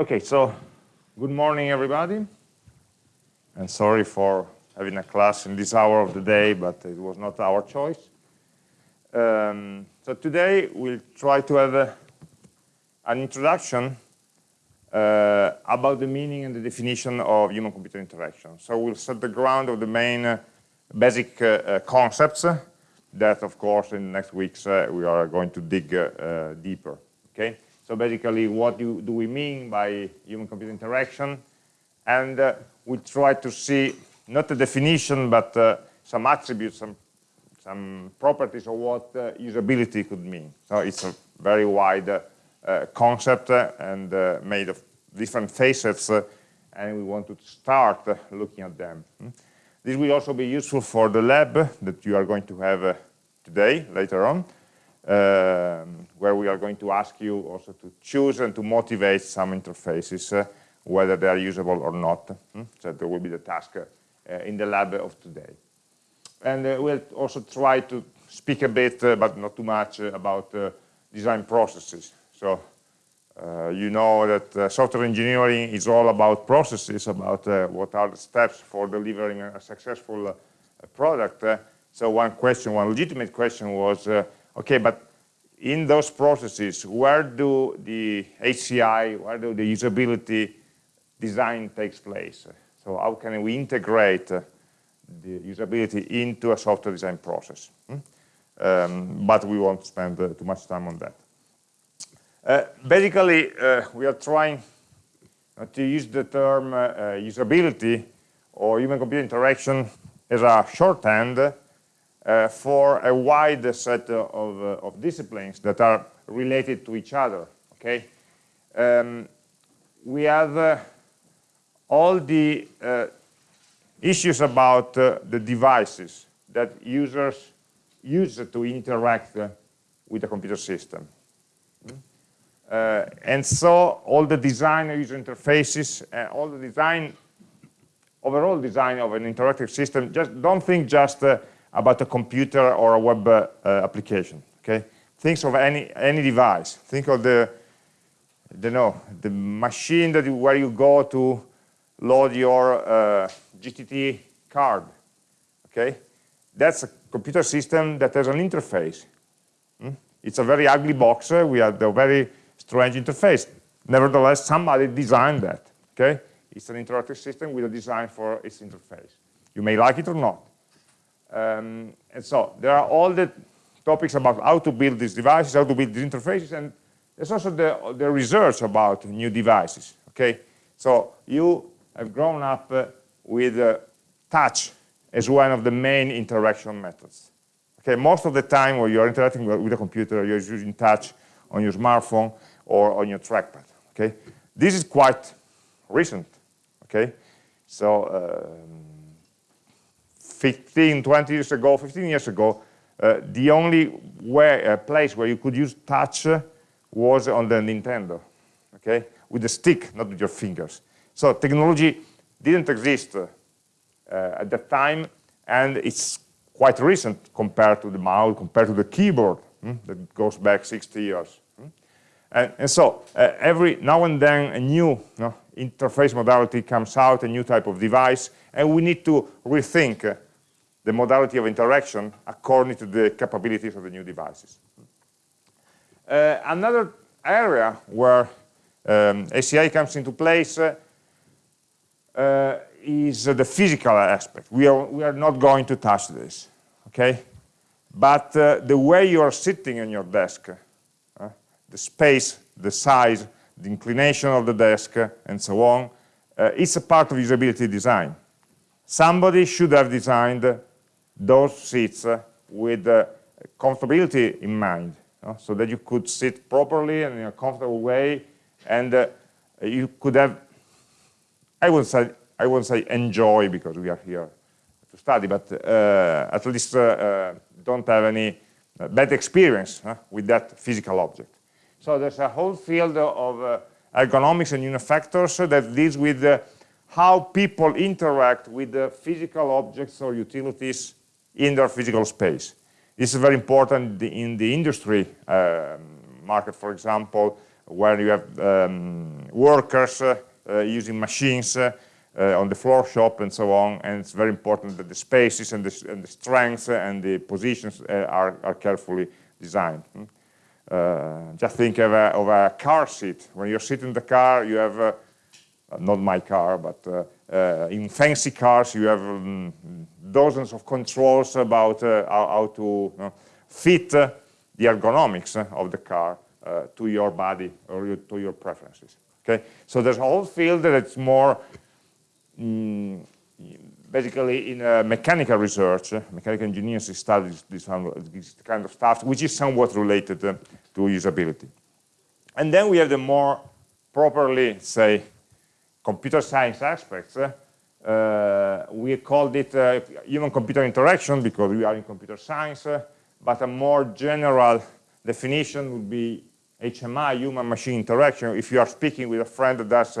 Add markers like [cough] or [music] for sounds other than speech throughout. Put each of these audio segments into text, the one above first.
Okay, so good morning, everybody. And sorry for having a class in this hour of the day, but it was not our choice. Um, so today we'll try to have a, an introduction uh, about the meaning and the definition of human-computer interaction. So we'll set the ground of the main uh, basic uh, uh concepts that, of course, in next weeks uh, we are going to dig uh, deeper. Okay. So basically, what do, do we mean by human-computer interaction? And uh, we try to see not the definition, but uh, some attributes, some, some properties of what uh, usability could mean. So it's a very wide uh, concept uh, and uh, made of different facets, and we want to start looking at them. Hmm? This will also be useful for the lab that you are going to have today, later on where we are going to ask you also to choose and to motivate some interfaces, uh, whether they are usable or not. Hmm? So that will be the task uh, in the lab of today. And uh, we'll also try to speak a bit, uh, but not too much, uh, about uh, design processes. So you know that software engineering is all about processes, about what are the steps for delivering a successful product. so one question, one legitimate question was, Okay, but in those processes, where do the HCI, where do the usability design takes place? So how can we integrate the usability into a software design process? Hmm? Um, but we won't spend uh, too much time on that. Uh, basically, uh, we are trying to use the term uh, uh, usability or human-computer interaction as a shorthand for a wide set of, uh, of, disciplines that are related to each other. Okay, um, we have uh, all the issues about the devices that users use to interact with the computer system. Uh, and so all the design of user interfaces, uh, all the design, overall design of an interactive system, just don't think just uh, about a computer or a web uh, application. Okay, think of any any device. Think of the the know the machine that you, where you go to load your uh, GTT card. Okay, that's a computer system that has an interface. Hmm? It's a very ugly box. Uh, we have a very strange interface. Nevertheless, somebody designed that. Okay, it's an interactive system with a design for its interface. You may like it or not. Um, and so there are all the topics about how to build these devices, how to build these interfaces, and there's also the, the research about new devices, okay? So you have grown up uh, with uh, touch as one of the main interaction methods. Okay, most of the time when you're interacting with a computer, you're using touch on your smartphone or on your trackpad, okay? This is quite recent, okay? So um, 15, 20 years ago, 15 years ago, uh, the only way, uh, place where you could use touch was on the Nintendo, okay? With the stick, not with your fingers. So technology didn't exist uh, at that time, and it's quite recent compared to the mouse, compared to the keyboard, hmm, that goes back 60 years. Hmm? And, and, so uh, every now and then a new you know, interface modality comes out, a new type of device, and we need to rethink uh, the modality of interaction according to the capabilities of the new devices. Uh, another area where um, HCI comes into place uh, uh, is the physical aspect. We are, we are not going to touch this, okay? But uh, the way you are sitting on your desk, uh, the space, the size, the inclination of the desk, and so on, uh, it's a part of usability design. Somebody should have designed those seats uh, with uh, comfortability in mind, so that you could sit properly and in a comfortable way, and uh, you could have, I would say, I won't say enjoy because we are here to study, but at least don't have any bad experience with that physical object. So there's a whole field of ergonomics and human factors that deals with how people interact with the physical objects or utilities in their physical space. This is very important in the industry um, market, for example, where you have um, workers uh, uh, using machines uh, on the floor shop and so on. And it's very important that the spaces and the, and the strengths and the positions are, are carefully designed. Hmm? Uh, just think of a, of a, car seat. When you're sitting in the car, you have, uh, not my car, but uh, in fancy cars, you have um, dozens of controls about how, how, to fit the ergonomics of the car to your body or to your preferences. Okay, so there's a whole field that's more mm, basically in uh, mechanical research, uh, mechanical engineers study this, this, kind of stuff, which is somewhat related uh, to usability. And then we have the more properly, say, computer science aspects. Uh, we called it uh, human-computer interaction because we are in computer science, uh, but a more general definition would be HMI, human-machine interaction. If you are speaking with a friend that does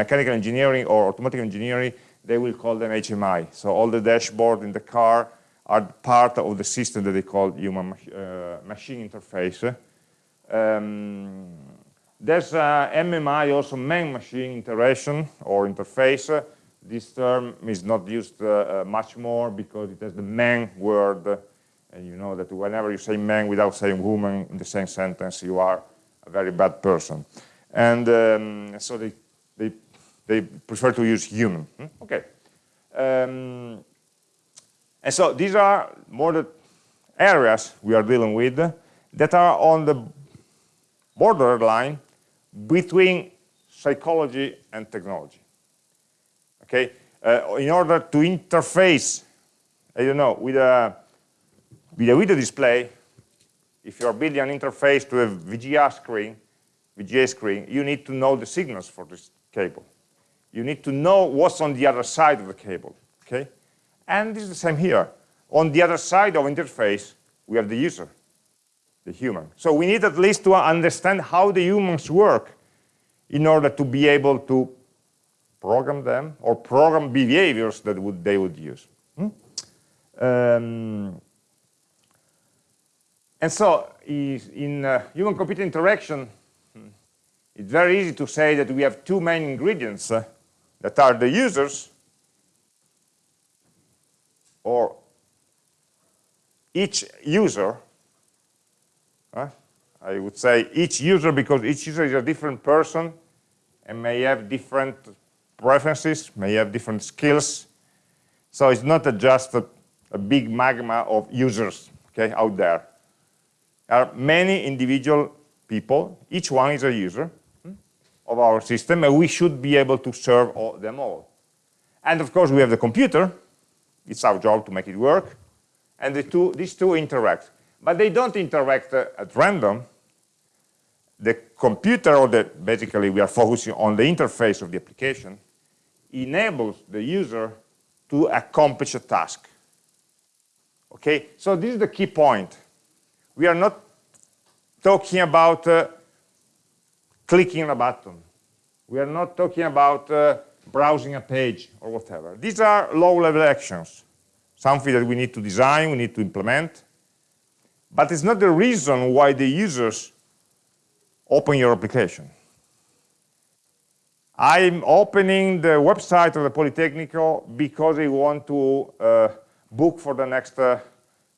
mechanical engineering or automotive engineering, they will call them HMI. So all the dashboard in the car are part of the system that they call human uh, machine interface. Um, there's uh, MMI, also man-machine interaction or interface. This term is not used uh, uh, much more because it has the man word. and you know that whenever you say man without saying woman in the same sentence, you are a very bad person. And um, so they, they they prefer to use human. Hmm? Okay. Um, and so these are more the areas we are dealing with that are on the borderline between psychology and technology. Okay, uh, in order to interface, I don't know, with a with a video display, if you are building an interface to a VGA screen, VGA screen, you need to know the signals for this cable you need to know what's on the other side of the cable, okay? And this is the same here. On the other side of interface, we have the user, the human. So we need at least to understand how the humans work in order to be able to program them or program behaviors that would, they would use. Hmm? Um, and so in uh, human-computer interaction, hmm, it's very easy to say that we have two main ingredients uh, that are the users or each user I would say each user because each user is a different person and may have different preferences, may have different skills. So it's not a just a, a, big magma of users okay, out there. There are many individual people, each one is a user, hmm, of our system, and we should be able to serve all, them all. And of course, we have the computer. It's our job to make it work. And the two, these two interact. But they don't interact uh, at random. The computer, or the, basically we are focusing on the interface of the application, enables the user to accomplish a task. Okay, so this is the key point. We are not talking about uh, clicking a button. We are not talking about uh, browsing a page or whatever. These are low-level actions, something that we need to design, we need to implement. But it's not the reason why the users open your application. I'm opening the website of the Politecnico because I want to uh, book for the next uh,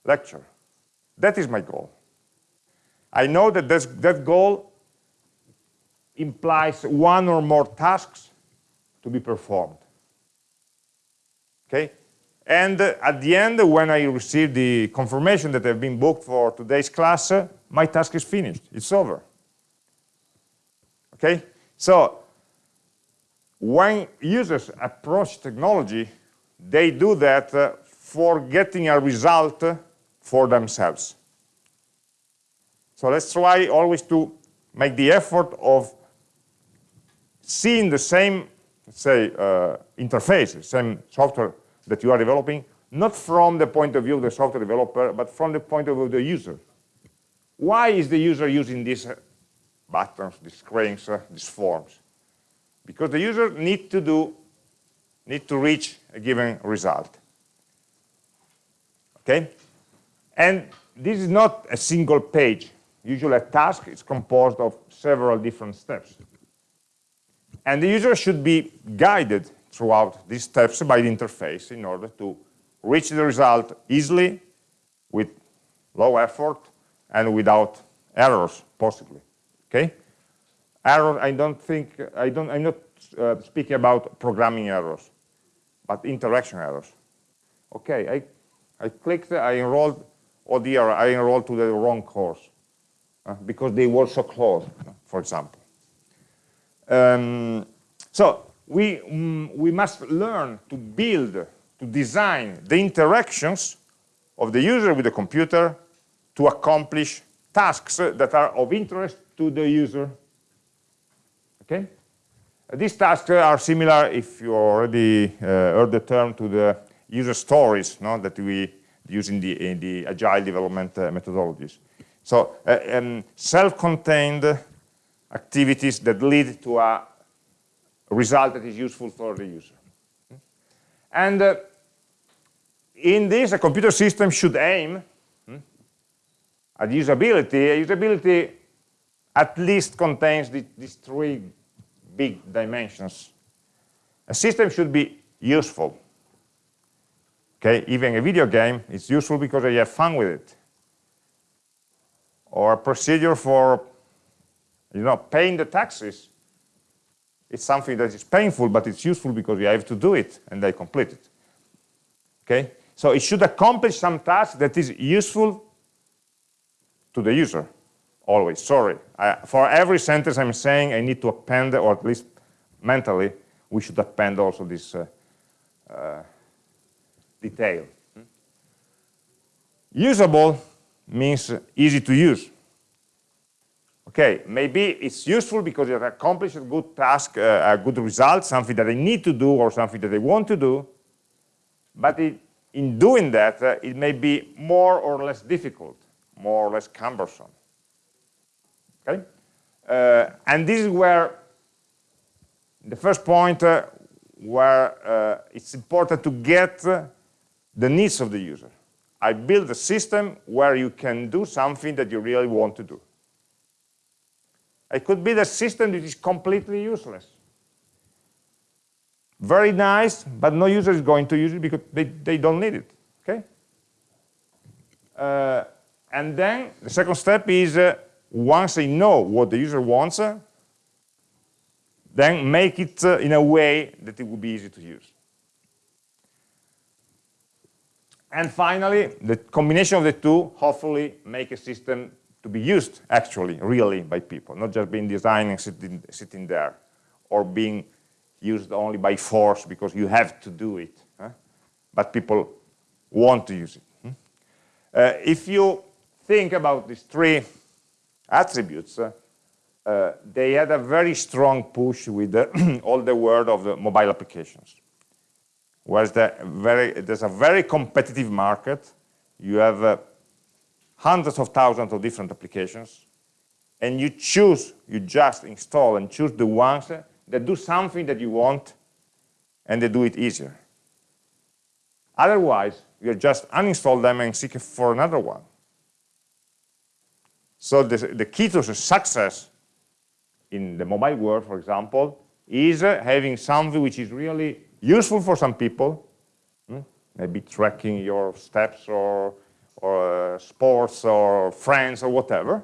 lecture. That is my goal. I know that that goal implies one or more tasks to be performed. Okay? And uh, at the end, when I receive the confirmation that I've been booked for today's class, uh, my task is finished. It's over. Okay? So, when users approach technology, they do that uh, for getting a result for themselves. So let's try always to make the effort of seeing the same, say, uh, interface, same software that you are developing, not from the point of view of the software developer, but from the point of view of the user. Why is the user using these uh, buttons, these screens, uh, these forms? Because the user need to do, need to reach a given result. Okay? And this is not a single page. Usually a task is composed of several different steps. And the user should be guided throughout these steps by the interface in order to reach the result easily with low effort and without errors possibly. Okay? Error i don't think i don't i'm not uh, speaking about programming errors but interaction errors. Okay i i clicked i enrolled oh dear i enrolled to the wrong course uh, because they were so close for example. Um, so we mm, we must learn to build to design the interactions of the user with the computer to accomplish tasks that are of interest to the user. Okay? These tasks are similar, if you already uh, heard the term, to the user stories no, that we use in the, in the agile development uh, methodologies. So uh, um, self-contained activities that lead to a result that is useful for the user. And uh, in this, a computer system should aim hmm, at usability. Usability at least contains the, these three big dimensions. A system should be useful. Okay, even a video game is useful because you have fun with it. Or a procedure for, you know, paying the taxes. It's something that is painful, but it's useful because you have to do it and they complete it. Okay, so it should accomplish some task that is useful to the user, always. Sorry, I, for every sentence I'm saying, I need to append, or at least mentally, we should append also this uh, uh, detail. Usable means easy to use. Okay, maybe it's useful because it accomplishes a good task, uh, a good result, something that they need to do or something that they want to do, but it in doing that, uh, it may be more or less difficult, more or less cumbersome. Okay? Uh, and this is where the first point uh, where uh, it's important to get the needs of the user. I build a system where you can do something that you really want to do. It could be the system that is completely useless very nice, but no user is going to use it because they, they don't need it, okay? Uh, and then the second step is uh, once I know what the user wants, uh, then make it uh, in a way that it will be easy to use. And finally, the combination of the two hopefully make a system to be used actually, really by people, not just being designed and sitting, sitting there or being used only by force because you have to do it. Huh? But people want to use it. Hmm? Uh, if you think about these three attributes, uh, uh, they had a very strong push with the [clears throat] all the world of the mobile applications. Whereas the very, there's a very competitive market, you have uh, hundreds of thousands of different applications, and you choose, you just install and choose the ones that do something that you want and they do it easier. Otherwise, you just uninstall them and seek for another one. So the, the key to success in the mobile world, for example, is having something which is really useful for some people, hmm? maybe tracking your steps or, or uh, sports or friends or whatever,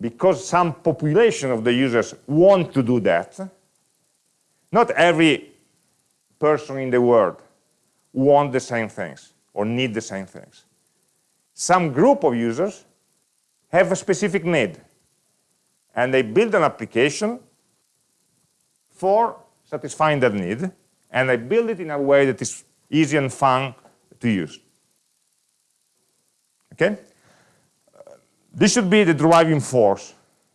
because some population of the users want to do that, not every person in the world want the same things or need the same things. Some group of users have a specific need and they build an application for satisfying that need and they build it in a way that is easy and fun to use. Okay? This should be the driving force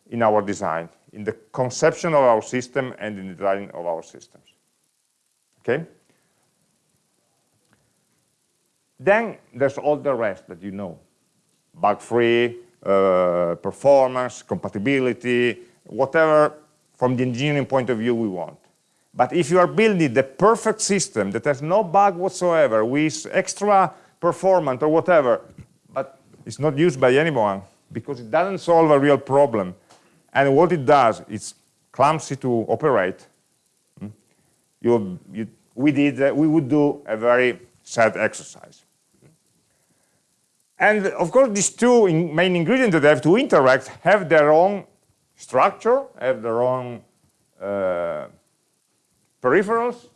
in our design, in the conception of our system and in the design of our systems. Okay? Then there's all the rest that you know. Bug-free, uh, performance, compatibility, whatever from the engineering point of view we want. But if you are building the perfect system that has no bug whatsoever, with extra performance or whatever, it's not used by anyone, because it doesn't solve a real problem. And what it does it's clumsy to operate, hmm, you, you, we, did, uh, we would do a very sad exercise. And of course, these two in main ingredients that have to interact have their own structure, have their own uh, peripherals.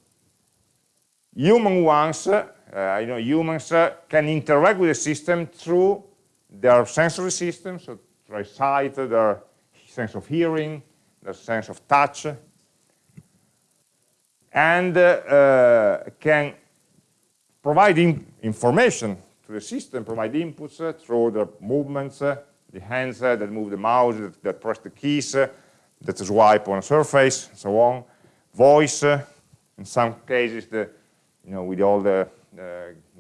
Human ones, uh, you know, humans uh, can interact with the system through their sensory systems, so their sight, their sense of hearing, their sense of touch, and uh, uh, can provide in information to the system, provide inputs uh, through the movements, uh, the hands uh, that move the mouse, that, that press the keys, uh, that swipe on a surface, and so on. Voice, in some cases, the, you know, with all the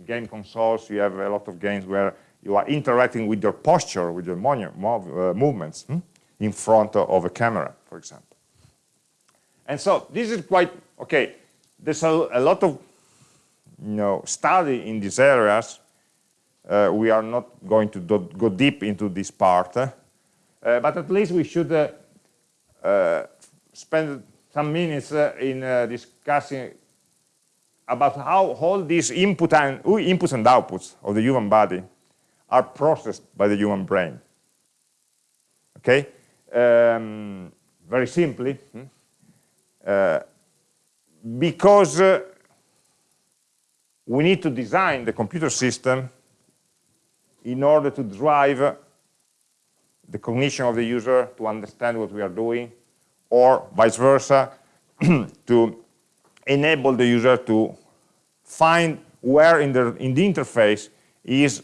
game consoles, you have a lot of games where you are interacting with your posture, with your mov movements hmm? in front of a camera, for example. And so this is quite, okay, there's a, a lot of you know, study in these areas. Uh, we are not going to do, go deep into this part, uh, but at least we should uh, uh spend some minutes uh, in uh, discussing about how all these input and, inputs and outputs of the human body are processed by the human brain. Okay? Um, very simply, hmm? because we need to design the computer system in order to drive the cognition of the user to understand what we are doing, or vice versa, [clears throat] to enable the user to find where in the, in the interface is,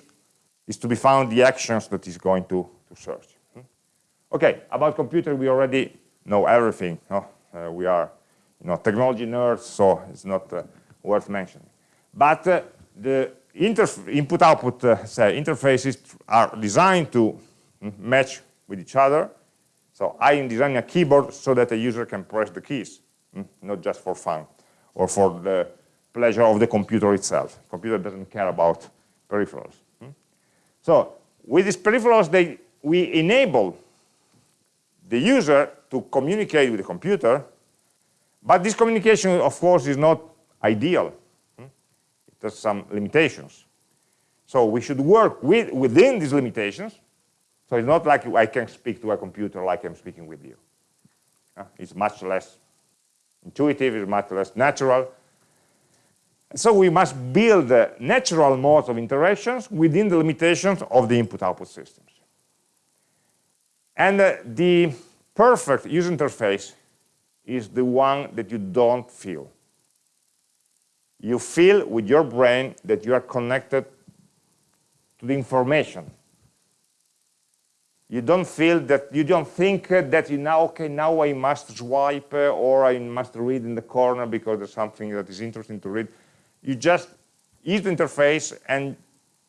is to be found the actions that is going to, to search. Hmm? Okay, about computer we already know everything. No? Uh, we are you know, technology nerds, so it's not uh, worth mentioning. But uh, the input-output uh, interfaces are designed to mm, match with each other. So I am designing a keyboard so that a user can press the keys, mm, not just for fun or for the pleasure of the computer itself. Computer doesn't care about peripherals. So with these peripherals, they, we enable the user to communicate with the computer, but this communication, of course, is not ideal hmm? It has some limitations. So we should work with, within these limitations. So it's not like I can speak to a computer like I'm speaking with you. It's much less intuitive, it's much less natural. So we must build uh, natural modes of interactions within the limitations of the input-output systems. And uh, the perfect user interface is the one that you don't feel you feel with your brain that you are connected to the information. You don't feel that, you don't think that you now, okay, now I must swipe uh, or I must read in the corner because there's something that is interesting to read. You just use the interface and,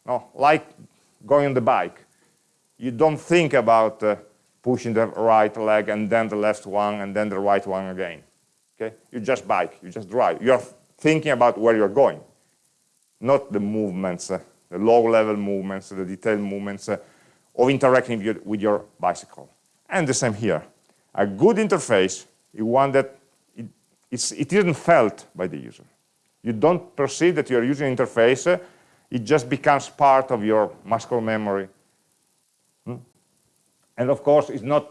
no, like going on the bike. You don't think about uh, pushing the right leg and then the left one and then the right one again. Okay? You just bike, you just drive. You're thinking about where you're going, not the movements, uh, the low-level movements, the detailed movements uh, of interacting with your, with your, bicycle. And the same here. A good interface is one that it, it isn't felt by the user. You don't perceive that you're using an interface, it just becomes part of your muscle memory. Hmm? And of course, it's not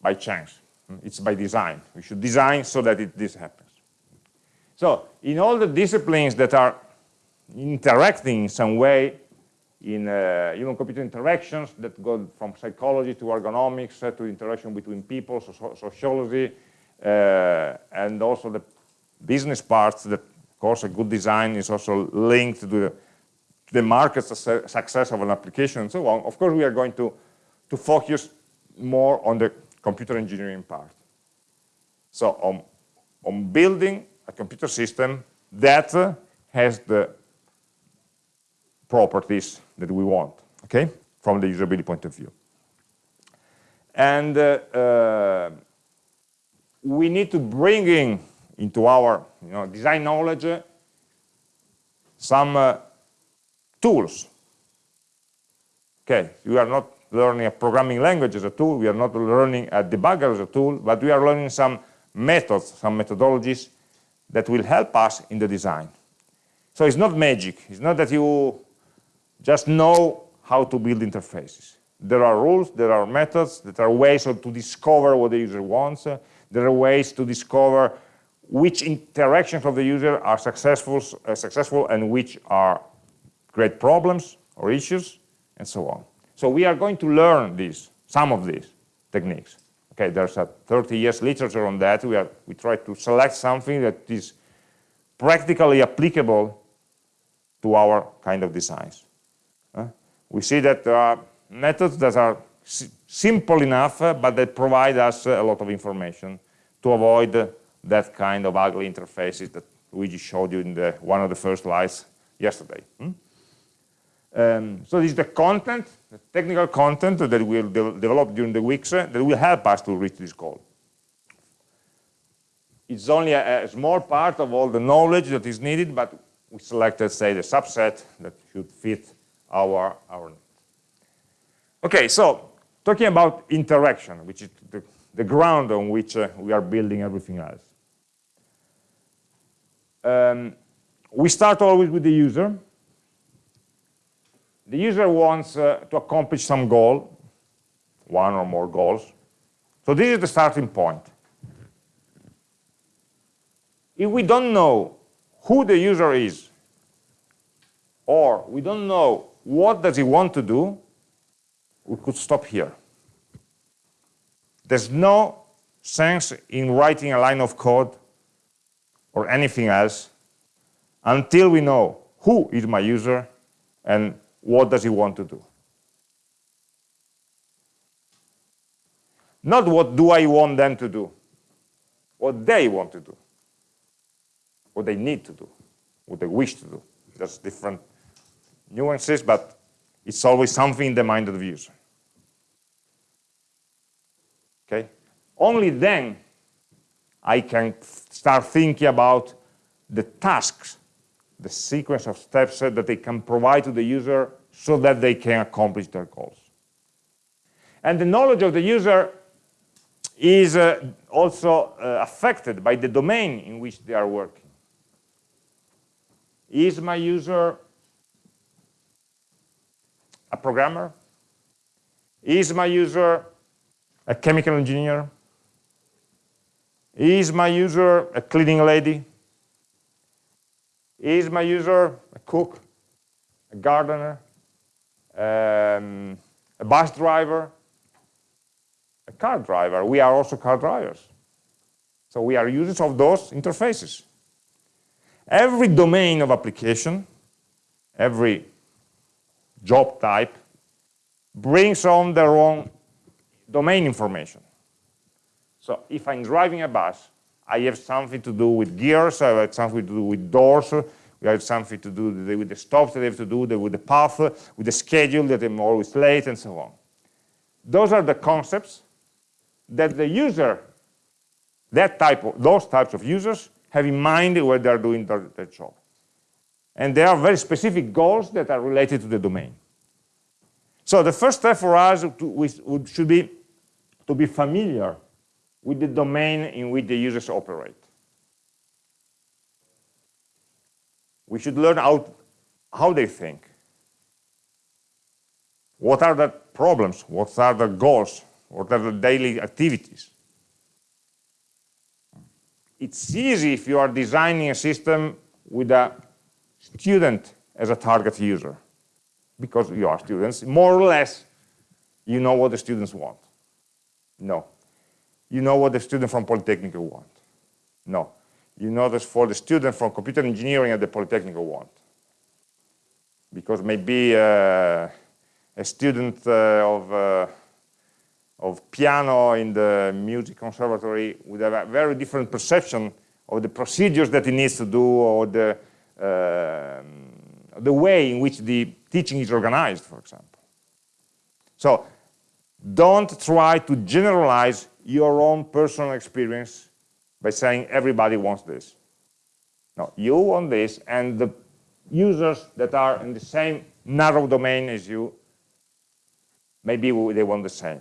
by chance, hmm? it's by design. We should design so that it, this happens. So in all the disciplines that are interacting in some way in uh, human-computer interactions that go from psychology to ergonomics uh, to interaction between people, so sociology, uh, and also the business parts that, course, a good design is also linked to the, the market success of an application and so on. Of course, we are going to, to focus more on the computer engineering part. So on, on building a computer system that has the properties that we want, okay, from the usability point of view. And uh, uh, we need to bring in into our you know, design knowledge some uh, tools. Okay, we are not learning a programming language as a tool, we are not learning a debugger as a tool, but we are learning some methods, some methodologies that will help us in the design. So it's not magic. It's not that you just know how to build interfaces. There are rules, there are methods, there are ways to discover what the user wants. There are ways to discover which interactions of the user are successful, uh, successful and which are great problems or issues, and so on. So we are going to learn these, some of these techniques. Okay, there's a 30 years literature on that. We, are, we try to select something that is practically applicable to our kind of designs. Uh, we see that there are methods that are simple enough, uh, but that provide us a lot of information to avoid uh, that kind of ugly interfaces that Luigi showed you in the, one of the first slides yesterday. Hmm? Um, so this is the content, the technical content that we'll de develop during the weeks uh, that will help us to reach this goal. It's only a, a, small part of all the knowledge that is needed, but we selected, say, the subset that should fit our, our. Okay, so talking about interaction, which is the, the ground on which uh, we are building everything else. Um, we start always with the user, the user wants uh, to accomplish some goal, one or more goals. So this is the starting point. If we don't know who the user is, or we don't know what does he want to do, we could stop here. There's no sense in writing a line of code or anything else until we know who is my user and what does he want to do? Not what do I want them to do, what they want to do, what they need to do, what they wish to do. There's different nuances, but it's always something in the mind of the user. Okay? Only then I can start thinking about the tasks the sequence of steps that they can provide to the user so that they can accomplish their goals. And the knowledge of the user is uh, also uh, affected by the domain in which they are working. Is my user a programmer? Is my user a chemical engineer? Is my user a cleaning lady? Is my user a cook, a gardener, um, a bus driver, a car driver? We are also car drivers. So we are users of those interfaces. Every domain of application, every job type, brings on their own domain information. So if I'm driving a bus, I have something to do with gears, I have something to do with doors, we have something to do with the stops that I have to do, with the path, with the schedule that I'm always late, and so on. Those are the concepts that the user, that type of, those types of users have in mind when they're doing their, their job. And there are very specific goals that are related to the domain. So the first step for us to, should be to be familiar with the domain in which the users operate. We should learn how, how they think. What are the problems? What are the goals? What are the daily activities? It's easy if you are designing a system with a student as a target user because you are students. More or less, you know what the students want. No you know what the student from Polytechnic want. No. You know this for the student from computer engineering at the Polytechnic want. Because maybe uh, a student uh, of, uh, of piano in the music conservatory would have a very different perception of the procedures that he needs to do or the, uh, the way in which the teaching is organized, for example. So don't try to generalize your own personal experience by saying everybody wants this. No, you want this, and the users that are in the same narrow domain as you maybe they want the same.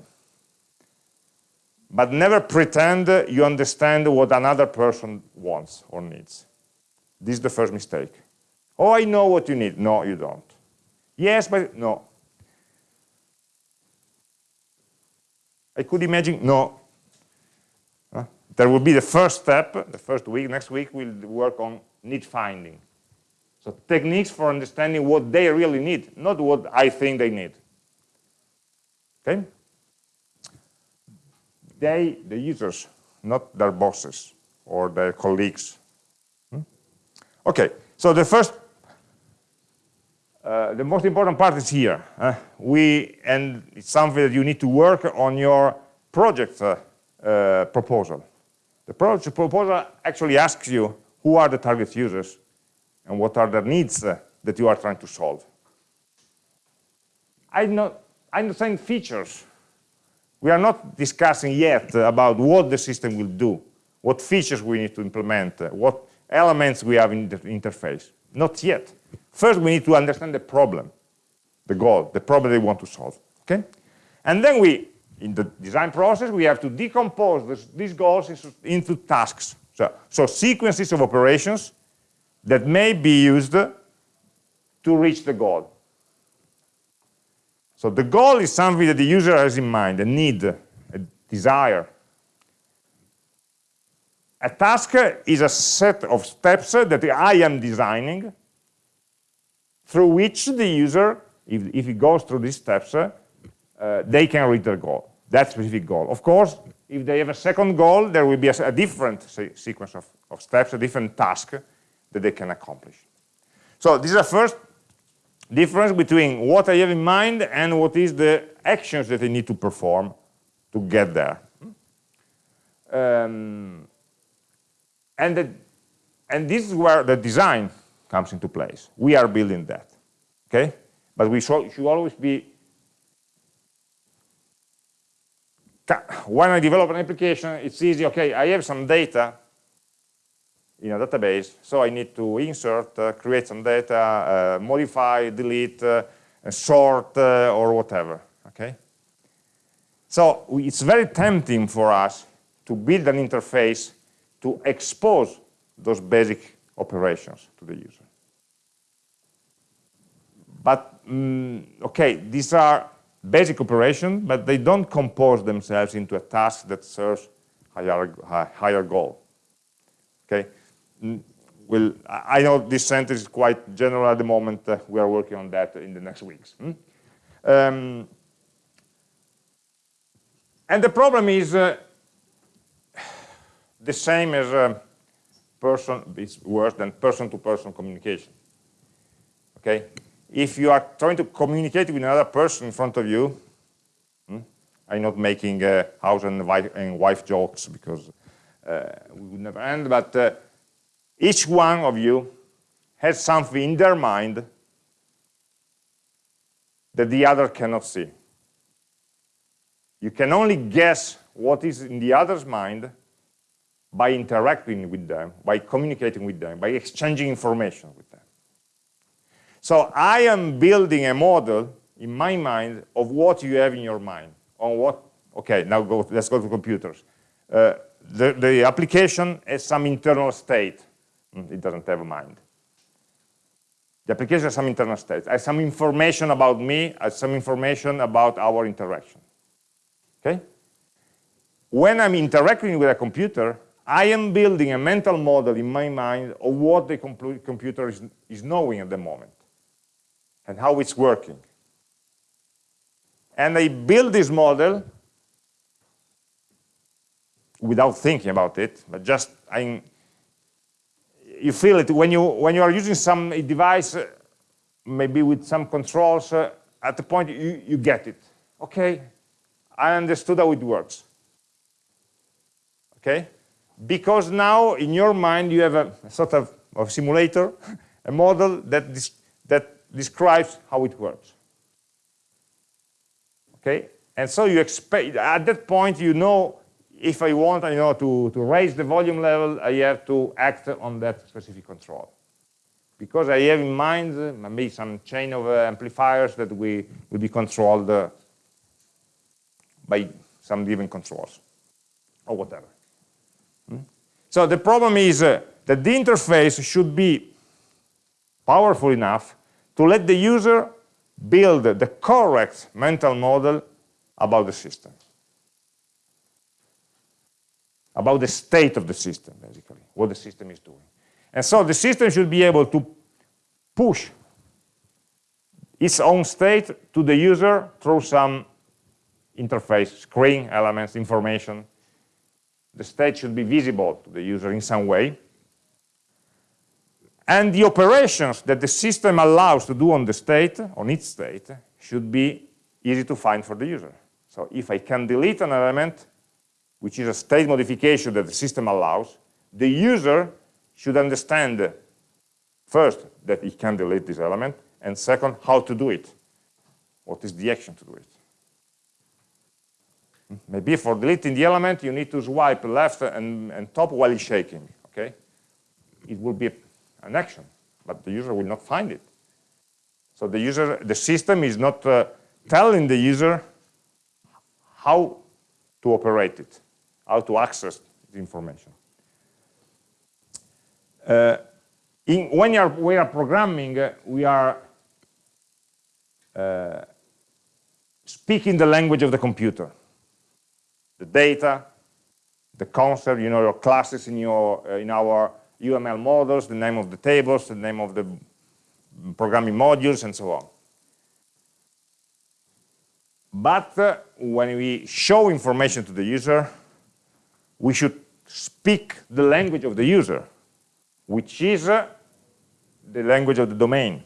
But never pretend you understand what another person wants or needs. This is the first mistake. Oh, I know what you need. No, you don't. Yes, but no. I could imagine, no. There will be the first step, the first week, next week we'll work on need finding. So techniques for understanding what they really need, not what I think they need. Okay? They, the users, not their bosses or their colleagues. Hmm? Okay, so the first, uh, the most important part is here. Uh, we, and it's something that you need to work on your project uh, uh proposal. The proposal actually asks you who are the target users and what are the needs uh, that you are trying to solve. I, know, I understand features. We are not discussing yet about what the system will do, what features we need to implement, what elements we have in the interface. Not yet. First, we need to understand the problem, the goal, the problem they want to solve. Okay? And then we, in the design process, we have to decompose this, these goals into tasks. So, so sequences of operations that may be used to reach the goal. So the goal is something that the user has in mind, a need, a desire. A task is a set of steps that I am designing through which the user, if, if he goes through these steps, uh, they can reach their goal, that specific goal. Of course, if they have a second goal, there will be a, a different sequence of, of steps, a different task that they can accomplish. So this is the first difference between what I have in mind and what is the actions that I need to perform to get there. Um, and, the, and this is where the design comes into place. We are building that, okay? But we should always be, when I develop an application, it's easy, okay, I have some data, in a database. So I need to insert, uh, create some data, uh, modify, delete, uh, sort, uh, or whatever. Okay. So it's very tempting for us to build an interface to expose those basic operations to the user. But, mm, okay, these are basic operation, but they don't compose themselves into a task that serves higher, higher goal. Okay, will, I know this sentence is quite general at the moment. Uh, we are working on that in the next weeks. Hmm? Um, and the problem is uh, the same as a person, it's worse than person-to-person -person communication. Okay? If you are trying to communicate with another person in front of you, hmm, I'm not making uh, house and wife, and wife jokes because uh, we would never end, but uh, each one of you has something in their mind that the other cannot see. You can only guess what is in the other's mind by interacting with them, by communicating with them, by exchanging information with them. So I am building a model in my mind of what you have in your mind, on what, okay, now go, let's go to computers. Uh, the, the application has some internal state Mm, it doesn't have a mind. The application has some internal state, has some information about me, has some information about our interaction. Okay? When I'm interacting with a computer, I am building a mental model in my mind of what the computer is, is knowing at the moment and how it's working. And I build this model without thinking about it, but just I'm you feel it when you when you are using some device, uh, maybe with some controls. Uh, at the point you you get it. Okay, I understood how it works. Okay, because now in your mind you have a, a sort of, of simulator, [laughs] a model that describes how it works. Okay, and so you expect at that point you know if I want you know, to, to raise the volume level, I have to act on that specific control. Because I have in mind maybe some chain of uh, amplifiers that we will be controlled uh, by some given controls or whatever. Hmm? So the problem is uh, that the interface should be powerful enough to let the user build the correct mental model about the system. About the state of the system, basically, what the system is doing. And so the system should be able to push its own state to the user through some interface, screen elements, information. The state should be visible to the user in some way. And the operations that the system allows to do on the state, on its state, should be easy to find for the user. So if I can delete an element, which is a state modification that the system allows, the user should understand first that it can delete this element, and second, how to do it. What is the action to do it? Maybe for deleting the element, you need to swipe left and, and top while shaking, okay? It will be an action, but the user will not find it. So the user, the system is not uh, telling the user how to operate it, how to access the information. Uh, in, when are, we are programming, uh, we are uh, speaking the language of the computer. The data, the concept, you know, your classes in, your, uh, in our UML models, the name of the tables, the name of the programming modules, and so on. But uh, when we show information to the user, we should speak the language of the user, which is uh, the language of the domain.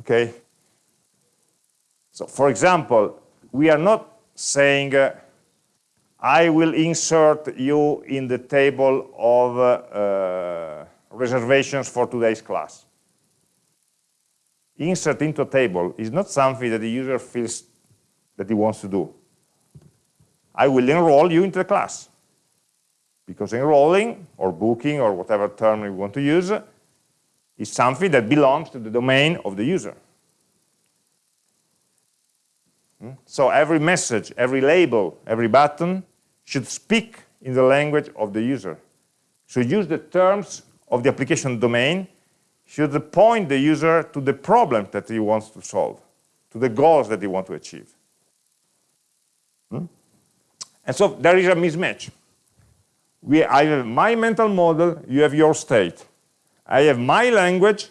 Okay? So, for example, we are not saying uh, I will insert you in the table of uh, uh, reservations for today's class. Insert into a table is not something that the user feels that he wants to do. I will enroll you into the class. Because enrolling or booking or whatever term you want to use is something that belongs to the domain of the user. Hmm? So every message, every label, every button should speak in the language of the user. Should use the terms of the application domain, should point the user to the problem that he wants to solve, to the goals that he wants to achieve. Hmm? And so there is a mismatch. We, I have my mental model, you have your state. I have my language,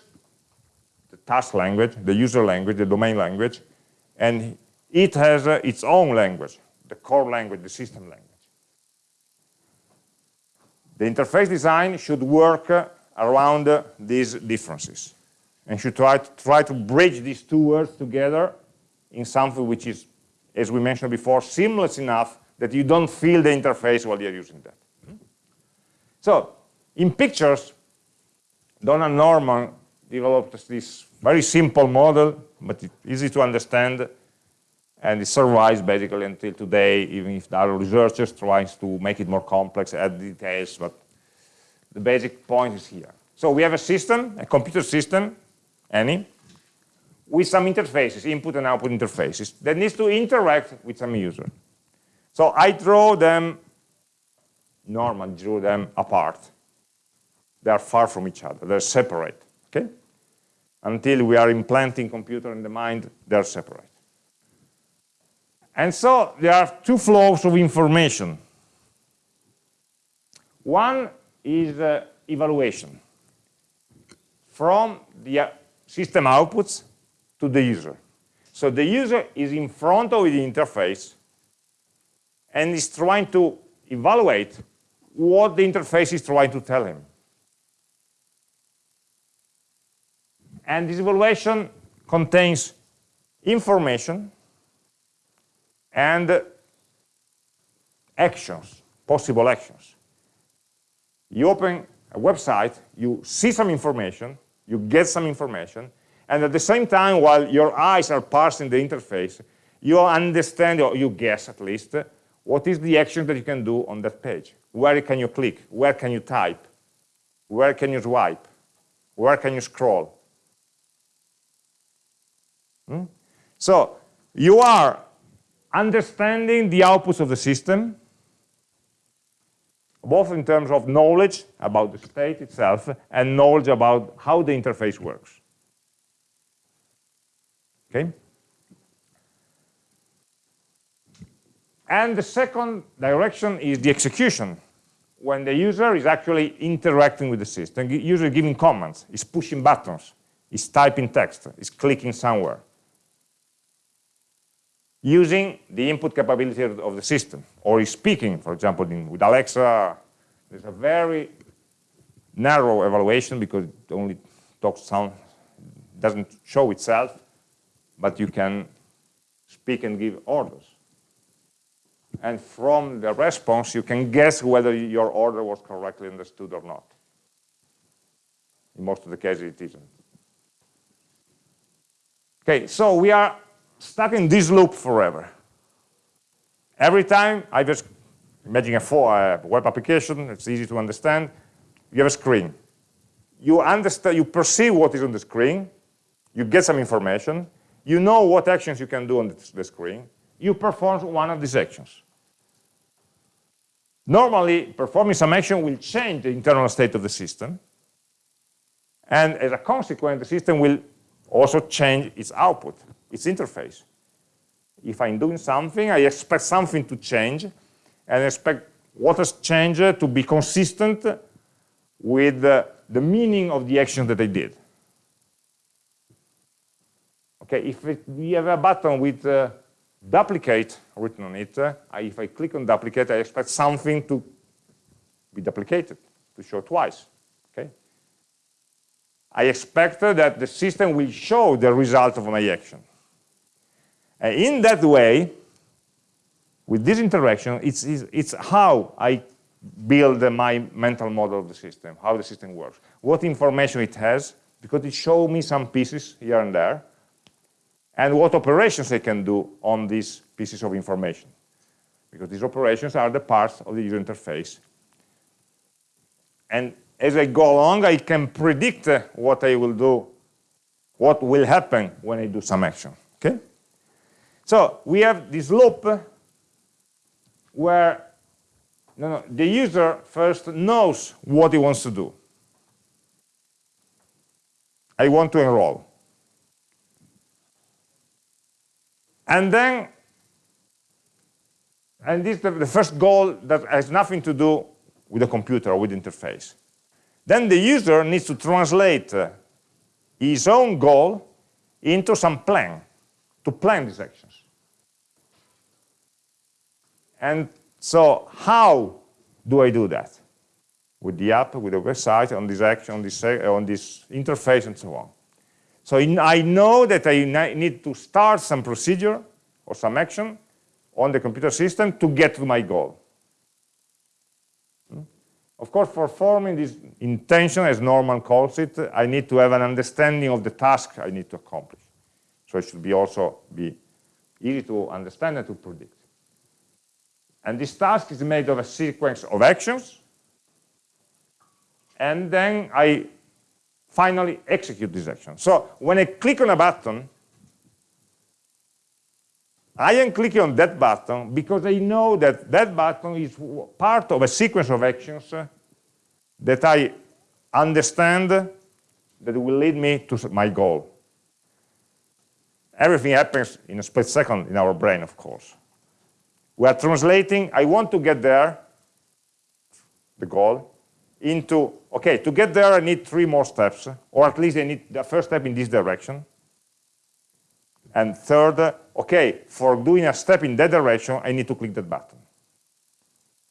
the task language, the user language, the domain language, and it has uh, its own language, the core language, the system language. The interface design should work uh, around uh, these differences. And should try to, try to bridge these two words together in something which is, as we mentioned before, seamless enough that you don't feel the interface while you're using that. Hmm? So, in pictures, Don Norman developed this very simple model, but easy to understand, and it survives basically until today, even if there are researchers trying to make it more complex, add details, but the basic point is here. So we have a system, a computer system, any, with some interfaces, input and output interfaces, that needs to interact with some user. So I draw them, normally drew them apart. They are far from each other, they're separate, okay? Until we are implanting computer in the mind, they're separate. And so there are two flows of information. One is uh, evaluation from the uh, system outputs to the user. So the user is in front of the interface and is trying to evaluate what the interface is trying to tell him. And this evaluation contains information and actions, possible actions. You open a website, you see some information, you get some information, and at the same time, while your eyes are parsing the interface, you understand, or you guess at least, what is the action that you can do on that page. Where can you click? Where can you type? Where can you swipe? Where can you scroll? Hmm? So you are understanding the outputs of the system, both in terms of knowledge about the state itself and knowledge about how the interface works. Okay? And the second direction is the execution, when the user is actually interacting with the system, usually giving commands, is pushing buttons, is typing text, is clicking somewhere, using the input capability of the system, or is speaking, for example, in, with Alexa, there's a very narrow evaluation because it only talks sound, doesn't show itself, but you can speak and give orders and from the response you can guess whether your order was correctly understood or not. In most of the cases it isn't. Okay, so we are stuck in this loop forever. Every time I just imagine a, a web application, it's easy to understand, you have a screen. You understand, you perceive what is on the screen, you get some information, you know what actions you can do on the screen, you perform one of these actions. Normally, performing some action will change the internal state of the system. And as a consequence, the system will also change its output, its interface. If I'm doing something, I expect something to change, and expect what has changed to be consistent with the, the meaning of the action that I did. Okay, if it, we have a button with uh, duplicate written on it, uh, if I click on duplicate, I expect something to be duplicated, to show twice. Okay? I expect uh, that the system will show the result of my action. In that way, with this interaction, it's, it's how I build my mental model of the system, how the system works, what information it has, because it shows me some pieces here and there, and what operations I can do on these pieces of information. Because these operations are the parts of the user interface. And as I go along, I can predict uh, what I will do, what will happen when I do some action. Okay? So we have this loop where no, no, the user first knows what he wants to do. I want to enroll. And then, and this is the, first goal that has nothing to do with the computer or with the interface. Then the user needs to translate uh, his own goal into some plan, to plan these actions. And so how do I do that? With the app, with the website, on this action, on this, on this interface, and so on. So in, I know that I need to start some procedure or some action on the computer system to get to my goal. Hmm? Of course, for forming this intention, as Norman calls it, I need to have an understanding of the task I need to accomplish. So it should be also be easy to understand and to predict. And this task is made of a sequence of actions, and then I finally execute this action. So when I click on a button, I am clicking on that button because I know that that button is part of a sequence of actions that I understand that will lead me to my goal. Everything happens in a split second in our brain, of course. We are translating, I want to get there, the goal, into, okay, to get there I need three more steps, or at least I need the first step in this direction. And third, okay, for doing a step in that direction, I need to click that button.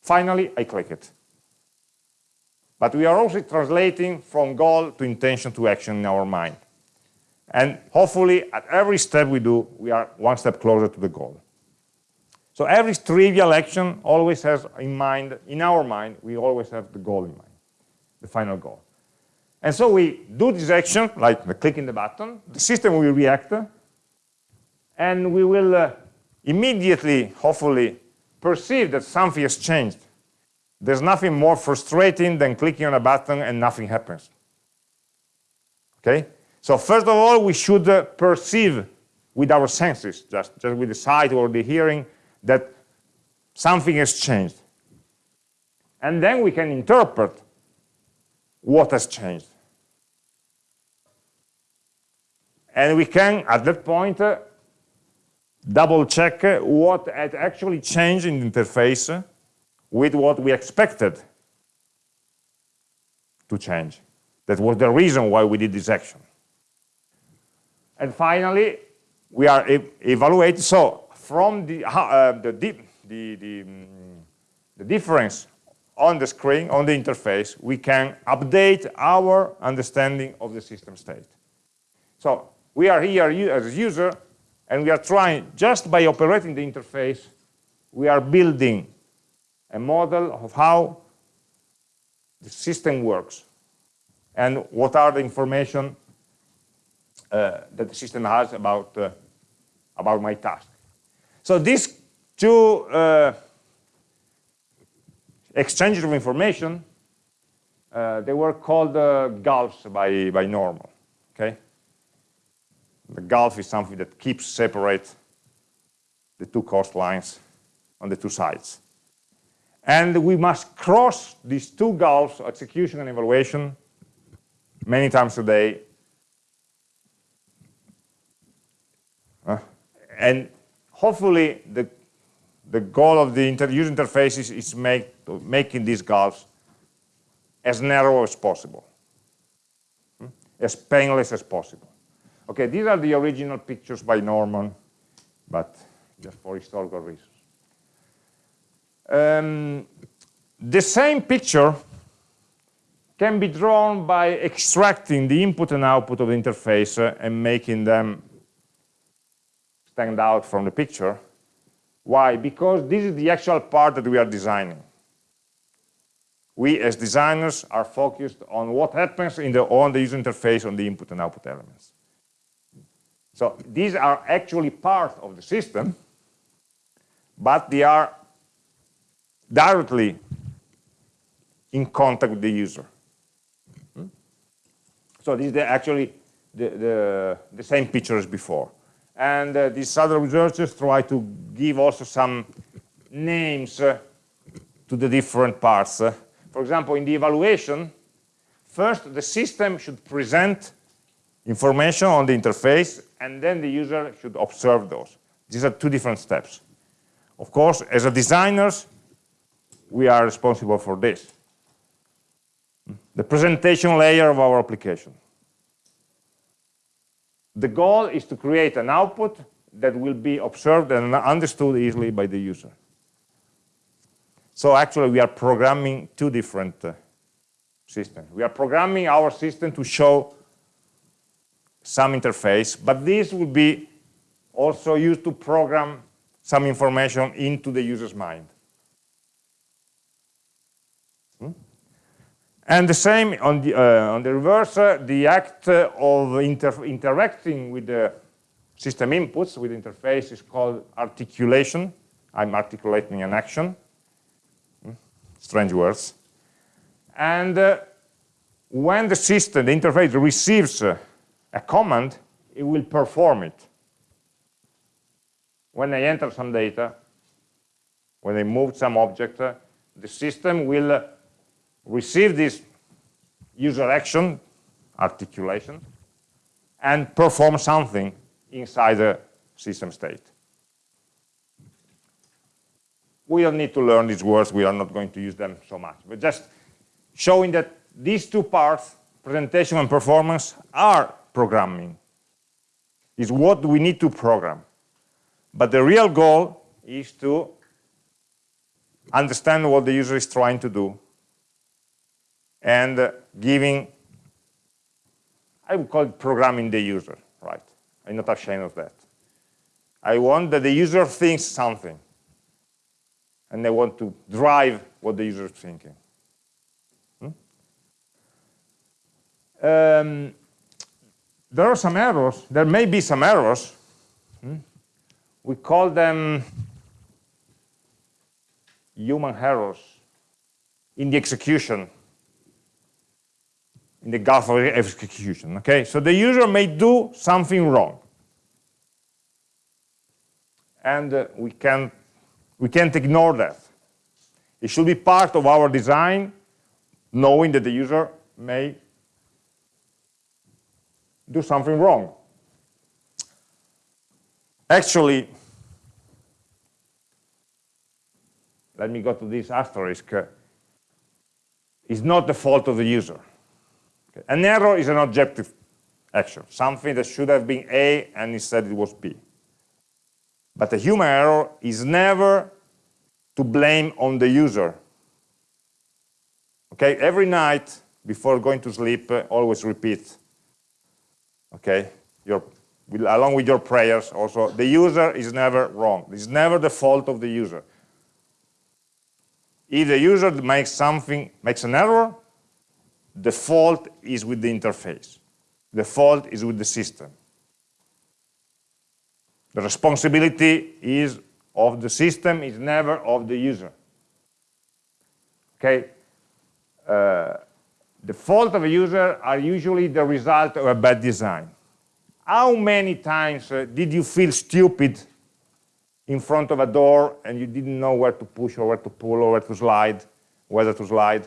Finally, I click it. But we are also translating from goal to intention to action in our mind. And hopefully, at every step we do, we are one step closer to the goal. So every trivial action always has in mind, in our mind, we always have the goal in mind the final goal. And so we do this action, like the clicking the button, the system will react, and we will uh, immediately, hopefully, perceive that something has changed. There's nothing more frustrating than clicking on a button and nothing happens. Okay? So first of all, we should uh, perceive with our senses, just, just with the sight or the hearing, that something has changed. And then we can interpret what has changed. And we can, at that point, uh, double check what had actually changed in the interface with what we expected to change. That was the reason why we did this action. And finally, we are evaluating, so from the, [laughs] uh, the, the, the, mm, the difference on the screen, on the interface, we can update our understanding of the system state. So we are here as a user, and we are trying, just by operating the interface, we are building a model of how the system works and what are the information uh, that the system has about, uh, about my task. So these two uh, exchanges of information, uh, they were called uh, gulfs by, by Norman, okay? The gulf is something that keeps separate the two coastlines on the two sides. And we must cross these two gulfs, execution and evaluation, many times a day. And hopefully the, the goal of the inter user interface is, is make, making these gulfs as narrow as possible, hmm? as painless as possible. Okay, these are the original pictures by Norman, but just for historical reasons. Um, the same picture can be drawn by extracting the input and output of the interface uh, and making them stand out from the picture. Why? Because this is the actual part that we are designing. We, as designers, are focused on what happens in the, on the user interface on the input and output elements. So these are actually part of the system, but they are directly in contact with the user. Hmm? So this is the, actually the, the, the, same picture as before. And uh, these other researchers try to give also some names uh, to the different parts. Uh, for example, in the evaluation, first the system should present information on the interface, and then the user should observe those. These are two different steps. Of course, as a designers, we are responsible for this. The presentation layer of our application. The goal is to create an output that will be observed and understood easily by the user. So actually, we are programming two different uh, systems. We are programming our system to show some interface, but this will be also used to program some information into the user's mind. And the same on the, uh, on the reverse, uh, the act uh, of inter interacting with the system inputs with interface is called articulation. I'm articulating an action. Hmm? Strange words. And uh, when the system, the interface receives uh, a command, it will perform it. When I enter some data, when I move some object, uh, the system will receive this user action, articulation, and perform something inside the system state. We don't need to learn these words, we are not going to use them so much, but just showing that these two parts, presentation and performance, are programming. Is what we need to program. But the real goal is to understand what the user is trying to do and uh, giving, I would call it programming the user, right? I'm not ashamed of that. I want that the user thinks something and I want to drive what the user is thinking. Hmm? Um, there are some errors. There may be some errors. Hmm? We call them human errors in the execution, in the gulf of execution. Okay, so the user may do something wrong. and uh, we, can, we can't ignore that. It should be part of our design, knowing that the user may do something wrong. Actually, let me go to this asterisk, It's not the fault of the user. An error is an objective action, something that should have been A and instead it was B. But a human error is never to blame on the user. Okay, every night before going to sleep, uh, always repeat, okay, your, along with your prayers also, the user is never wrong. It's never the fault of the user. If the user makes something, makes an error, the fault is with the interface. The fault is with the system. The responsibility is of the system, is never of the user. Okay? Uh, the fault of a user are usually the result of a bad design. How many times uh, did you feel stupid in front of a door and you didn't know where to push or where to pull or where to slide, whether to slide?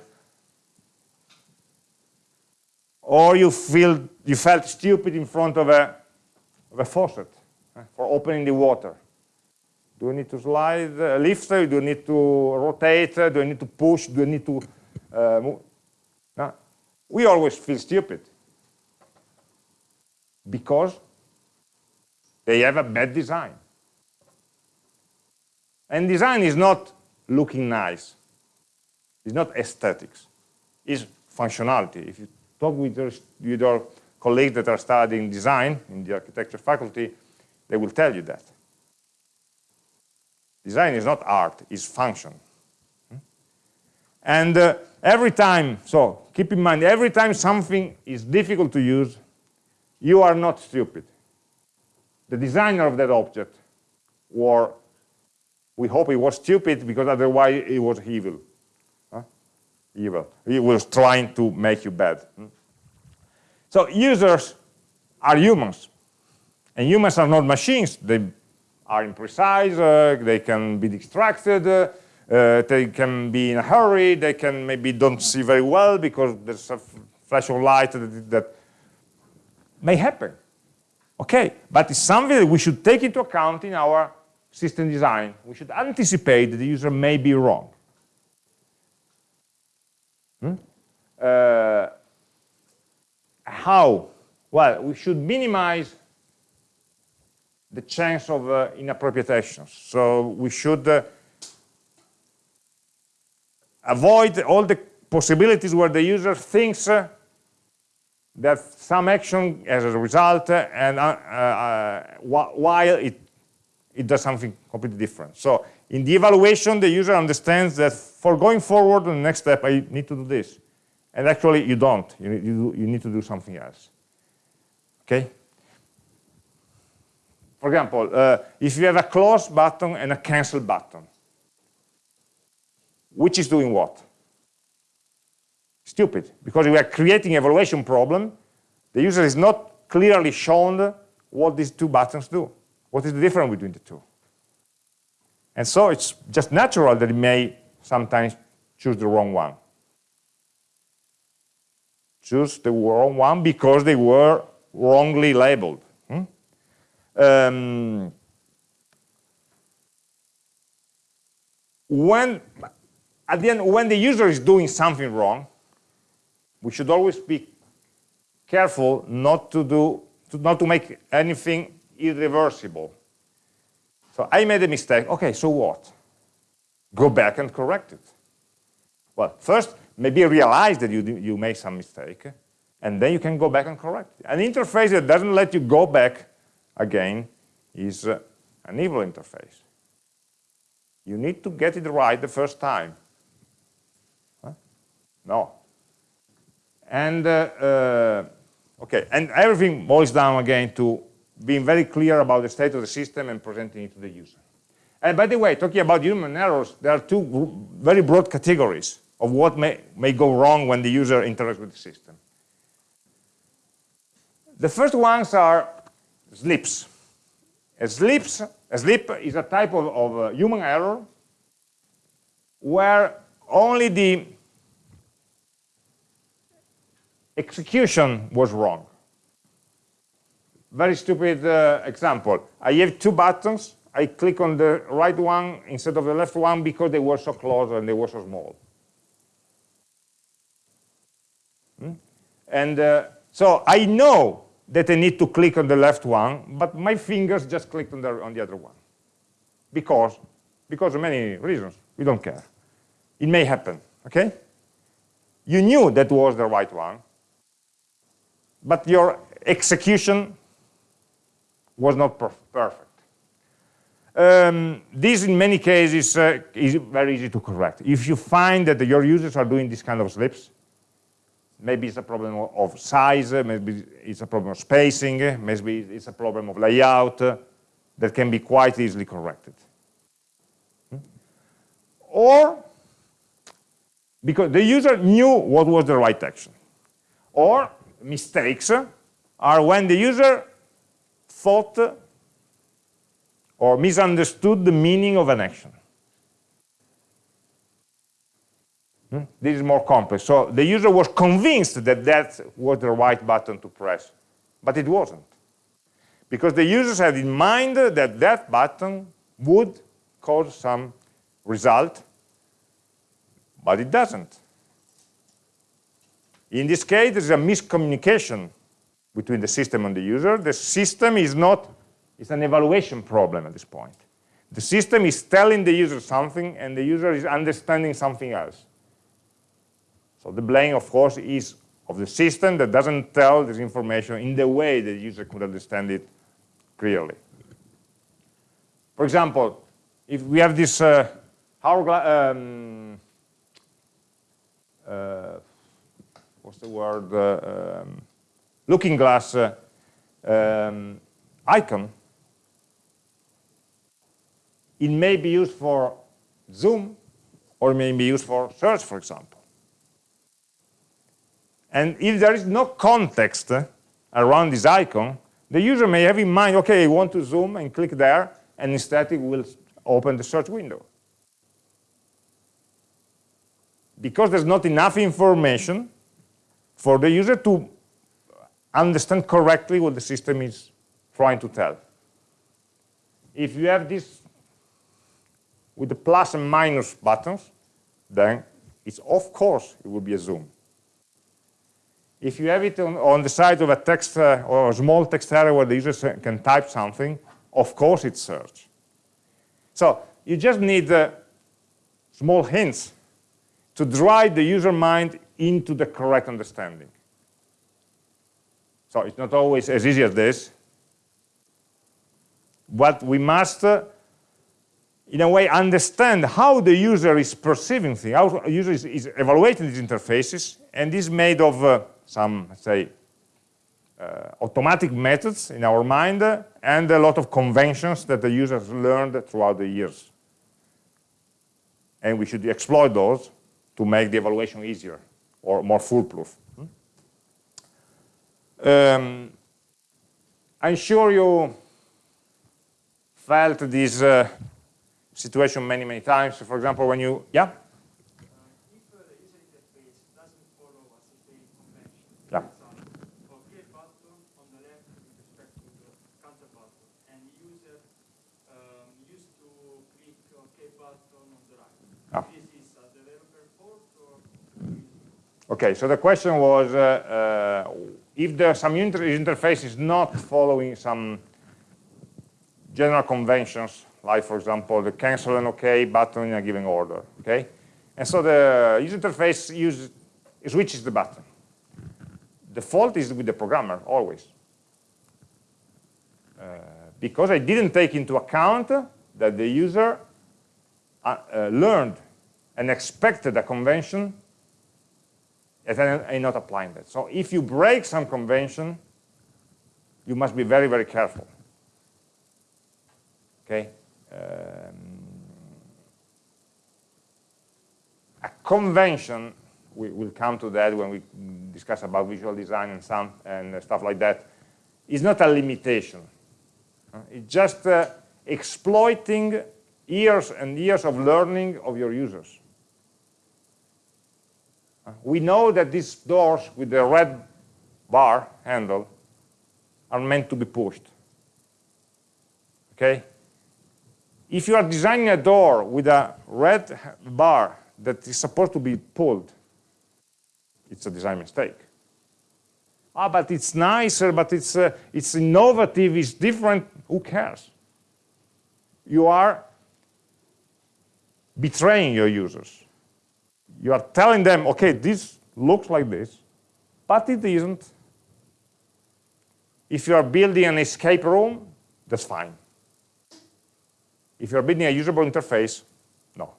Or you, feel, you felt stupid in front of a, of a faucet uh, for opening the water. Do I need to slide, uh, lift? Do I need to rotate? Do I need to push? Do I need to uh, move? No. We always feel stupid because they have a bad design. And design is not looking nice. It's not aesthetics. It's functionality. If you talk with your, with your colleagues that are studying design in the architecture faculty, they will tell you that. Design is not art, it's function. And uh, every time, so keep in mind, every time something is difficult to use, you are not stupid. The designer of that object, or we hope he was stupid because otherwise he was evil. Evil. He was trying to make you bad. Hmm? So users are humans. And humans are not machines. They are imprecise, uh, they can be distracted, uh, uh, they can be in a hurry, they can maybe don't see very well because there's a flash of light that, that may happen. Okay, but it's something that we should take into account in our system design. We should anticipate that the user may be wrong. Hmm? Uh, how? Well, we should minimize the chance of uh, inappropriate actions. So we should uh, avoid all the possibilities where the user thinks uh, that some action as a result uh, and uh, uh, while it, it does something completely different. So in the evaluation, the user understands that for going forward, the next step, I need to do this. And actually, you don't. You, you, you need to do something else. Okay? For example, uh, if you have a close button and a cancel button, which is doing what? Stupid, because we are creating evaluation problem. The user is not clearly shown what these two buttons do. What is the difference between the two? And so it's just natural that it may sometimes choose the wrong one. Choose the wrong one because they were wrongly labeled. Um, when, at the end, when the user is doing something wrong, we should always be careful not to do, to, not to make anything irreversible. So I made a mistake. Okay, so what? Go back and correct it. Well, first, maybe realize that you, you made some mistake, and then you can go back and correct it. An interface that doesn't let you go back again, is uh, an evil interface. You need to get it right the first time. Huh? No. And, uh, uh, okay, and everything boils down again to being very clear about the state of the system and presenting it to the user. And by the way, talking about human errors, there are two very broad categories of what may, may go wrong when the user interacts with the system. The first ones are slips. A, Slips A slip is a type of, of uh, human error where only the execution was wrong. Very stupid uh, example. I have two buttons. I click on the right one instead of the left one because they were so close and they were so small. Hmm? And uh, so I know that I need to click on the left one, but my fingers just clicked on the, on the other one. Because, because of many reasons. We don't care. It may happen, okay? You knew that was the right one, but your execution was not perf perfect. Um, this, in many cases, uh, is very easy to correct. If you find that your users are doing this kind of slips, maybe it's a problem of size, maybe it's a problem of spacing, maybe it's a problem of layout uh, that can be quite easily corrected. Hmm? Or because the user knew what was the right action. Or mistakes are when the user thought or misunderstood the meaning of an action. Hmm? This is more complex. So the user was convinced that that was the right button to press, but it wasn't. Because the users had in mind that that button would cause some result, but it doesn't. In this case, there's a miscommunication between the system and the user. The system is not, it's an evaluation problem at this point. The system is telling the user something and the user is understanding something else. So the blame, of course, is of the system that doesn't tell this information in the way the user could understand it clearly. For example, if we have this uh, hourglass, um, uh, what's the word, uh, um, looking glass uh, um, icon, it may be used for zoom or may be used for search, for example. And if there is no context around this icon, the user may have in mind, okay, I want to zoom and click there, and instead it will open the search window. Because there's not enough information, for the user to understand correctly what the system is trying to tell. If you have this with the plus and minus buttons, then it's of course it will be a zoom. If you have it on, on the side of a text uh, or a small text area where the user can type something, of course it's search. So you just need uh, small hints to drive the user mind into the correct understanding. So it's not always as easy as this. But we must, uh, in a way, understand how the user is perceiving things, how the user is, is evaluating these interfaces, and this is made of uh, some, say, uh, automatic methods in our mind uh, and a lot of conventions that the users learned throughout the years. And we should exploit those to make the evaluation easier or more foolproof. Um, I'm sure you felt this uh, situation many, many times. For example, when you, yeah? Okay, so the question was uh, uh, if the some inter interface is not following some general conventions, like for example the cancel and OK button in a given order. Okay, and so the user interface uses switches the button. The fault is with the programmer always, uh, because I didn't take into account that the user uh, uh, learned and expected a convention and I'm not applying that. So if you break some convention, you must be very, very careful. Okay? Um, a convention, we will come to that when we discuss about visual design and some and stuff like that, is not a limitation. It's just uh, exploiting years and years of learning of your users. We know that these doors with the red bar handle are meant to be pushed. Okay? If you are designing a door with a red bar that is supposed to be pulled, it's a design mistake. Ah, but it's nicer, but it's, uh, it's innovative, it's different, who cares? You are betraying your users. You are telling them, okay, this looks like this, but it isn't. If you are building an escape room, that's fine. If you're building a usable interface, no.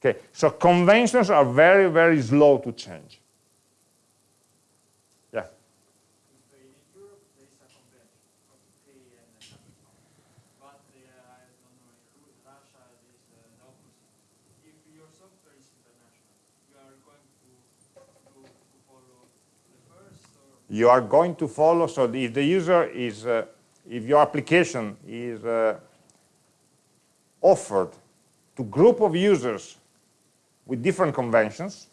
Okay, so conventions are very, very slow to change. You are going to follow, so if the user is, uh, if your application is uh, offered to group of users with different conventions,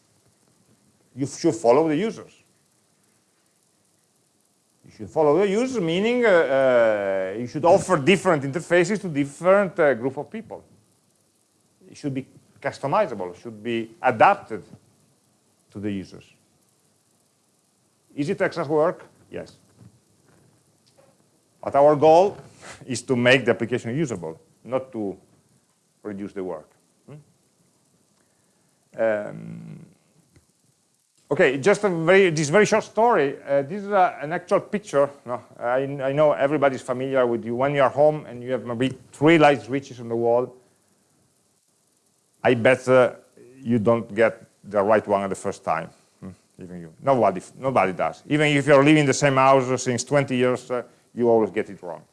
you should follow the users. You should follow the users, meaning uh, uh you should offer different interfaces to different uh, group of people. It should be customizable, should be adapted to the users. Is it Texas work? Yes. But our goal is to make the application usable, not to reduce the work. Hmm? Um, okay, just a very, this very short story. Uh, this is a, an actual picture. No, I, I, know everybody's familiar with you. When you are home and you have maybe three light switches on the wall, I bet uh, you don't get the right one at the first time even you. Nobody, nobody does. Even if you're living in the same house since 20 years, uh, you always get it wrong.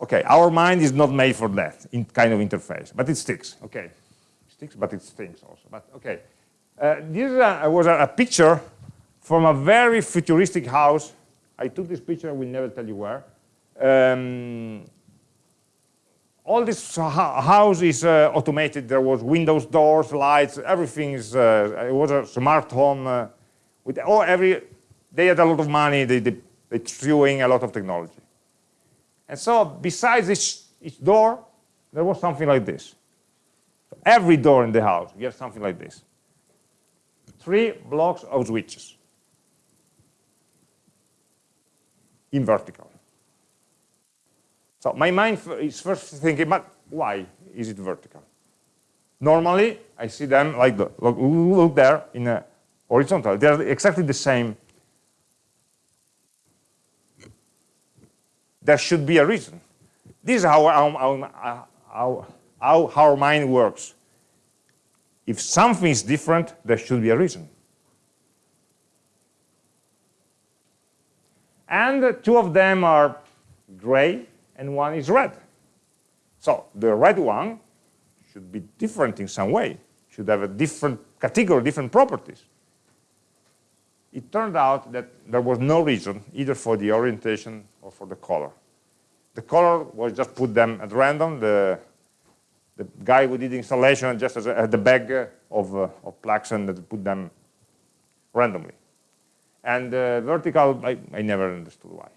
Okay, our mind is not made for that in kind of interface, but it sticks. Okay, it sticks, but it stinks also. But okay, uh, this uh, was a, a, picture from a very futuristic house. I took this picture. I will never tell you where. Um, all this house is uh, automated. There was windows, doors, lights, everything is, uh, it was a smart home. Uh, with oh, every, they had a lot of money, they, they, they threw in a lot of technology. And so besides each, each door, there was something like this. Every door in the house, you have something like this. Three blocks of switches in vertical. So my mind is first thinking, but why is it vertical? Normally, I see them like the, look, look there in a horizontal. They're exactly the same. There should be a reason. This is how, how, how, how our mind works. If something is different, there should be a reason. And two of them are gray, and one is red. So the red one should be different in some way, should have a different category, different properties. It turned out that there was no reason either for the orientation or for the color. The color was just put them at random. The, the guy who did the installation just had the bag of, uh, of plugs and put them randomly. And uh, vertical, I, I never understood why.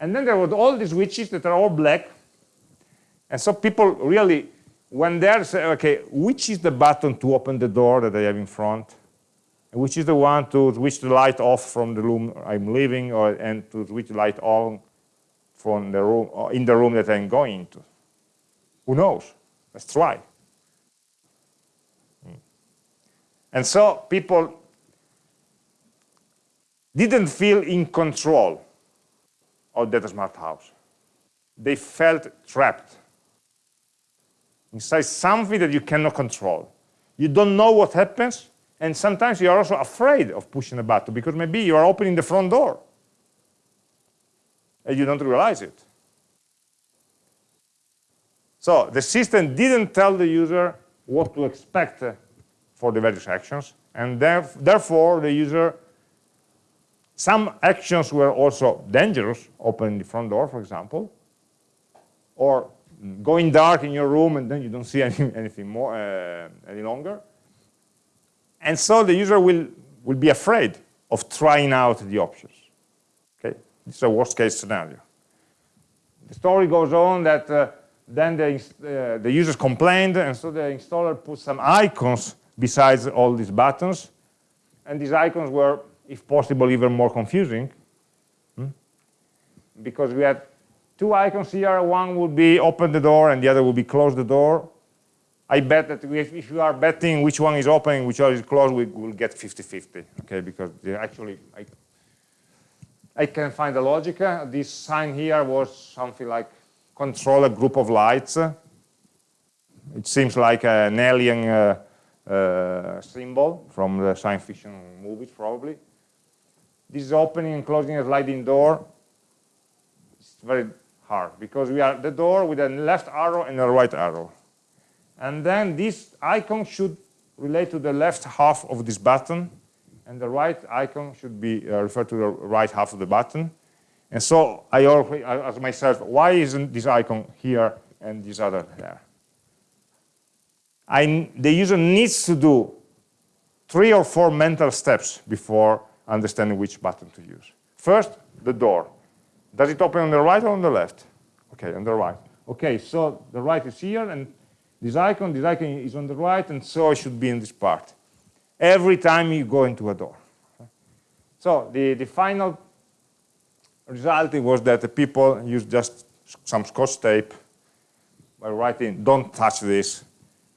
And then there were all these switches that are all black. And so people really, when they're okay, which is the button to open the door that I have in front? And which is the one to switch the light off from the room I'm leaving or, and to switch the light on from the room, or in the room that I'm going into? Who knows? Let's try. Hmm. And so people didn't feel in control of smart house. They felt trapped inside something that you cannot control. You don't know what happens, and sometimes you're also afraid of pushing a button because maybe you are opening the front door and you don't realize it. So the system didn't tell the user what to expect for the various actions, and therefore the user some actions were also dangerous, opening the front door, for example, or going dark in your room and then you don't see [laughs] any, anything more uh, any longer. And so the user will, will be afraid of trying out the options. Okay, this is a worst case scenario. The story goes on that uh, then the, uh, the users complained and so the installer put some icons besides all these buttons. And these icons were, if possible, even more confusing. Hmm? Because we had two icons here. One would be open the door and the other would be close the door. I bet that if, you are betting which one is open, which one is closed, we will get 50-50, okay? Because actually, I, I can find the logic. This sign here was something like control a group of lights. It seems like an alien uh, uh, symbol from the science fiction movies, probably. This is opening and closing a sliding door. It's very hard because we are the door with a left arrow and a right arrow. And then this icon should relate to the left half of this button, and the right icon should be uh, referred to the right half of the button. And so I always ask myself, why isn't this icon here and this other there? I, the user needs to do three or four mental steps before understanding which button to use. First, the door. Does it open on the right or on the left? Okay, on the right. Okay, so the right is here, and this icon, this icon is on the right, and so it should be in this part. Every time you go into a door. So the, the final result was that the people used just some scotch tape by writing, don't touch this.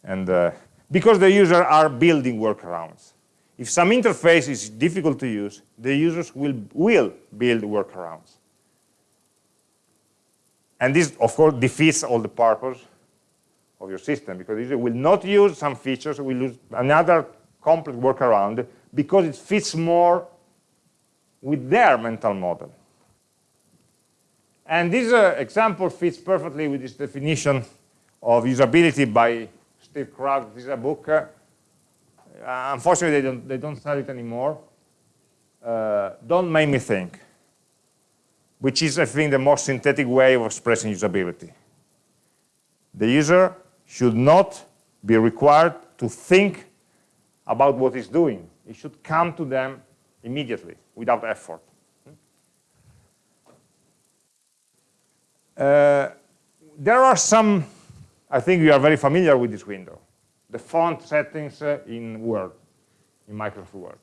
And uh, because the users are building workarounds. If some interface is difficult to use, the users will, will build workarounds. And this, of course, defeats all the purpose of your system because it will not use some features, will use another complex workaround because it fits more with their mental model. And this uh, example fits perfectly with this definition of usability by Steve Krug. This is a book. Uh, unfortunately, they don't, they don't sell it anymore. Uh, don't make me think, which is, I think, the most synthetic way of expressing usability. The user should not be required to think about what he's doing. It should come to them immediately, without effort. Uh, there are some, I think you are very familiar with this window, the font settings uh, in Word, in Microsoft Word.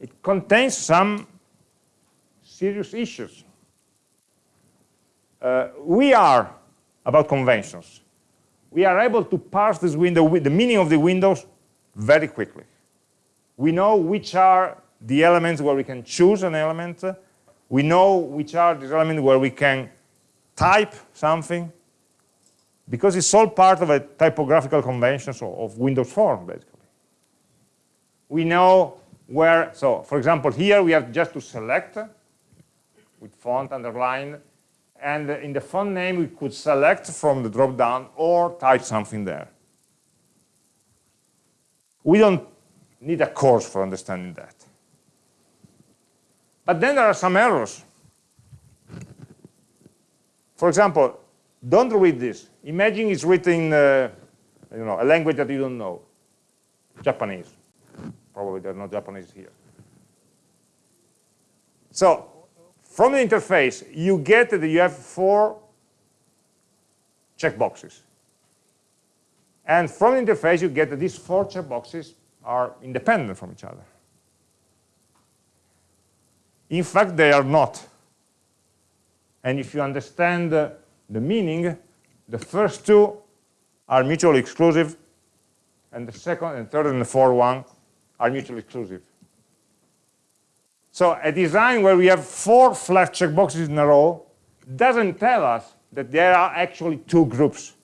It contains some serious issues. Uh, we are about conventions. We are able to parse this window, with the meaning of the windows very quickly. We know which are the elements where we can choose an element. We know which are the elements where we can type something because it's all part of a typographical convention so of Windows form, basically. We know where, so for example, here we have just to select with font underlined and in the font name we could select from the drop-down or type something there. We don't need a course for understanding that. But then there are some errors. For example, don't read this. Imagine it's written uh, you know, a language that you don't know, Japanese. Probably there's no Japanese here. So from the interface, you get that you have four checkboxes. And from the interface, you get that these four checkboxes are independent from each other. In fact, they are not. And if you understand uh, the meaning, the first two are mutually exclusive, and the second and third and the fourth one are mutually exclusive. So a design where we have four flat checkboxes in a row doesn't tell us that there are actually two groups.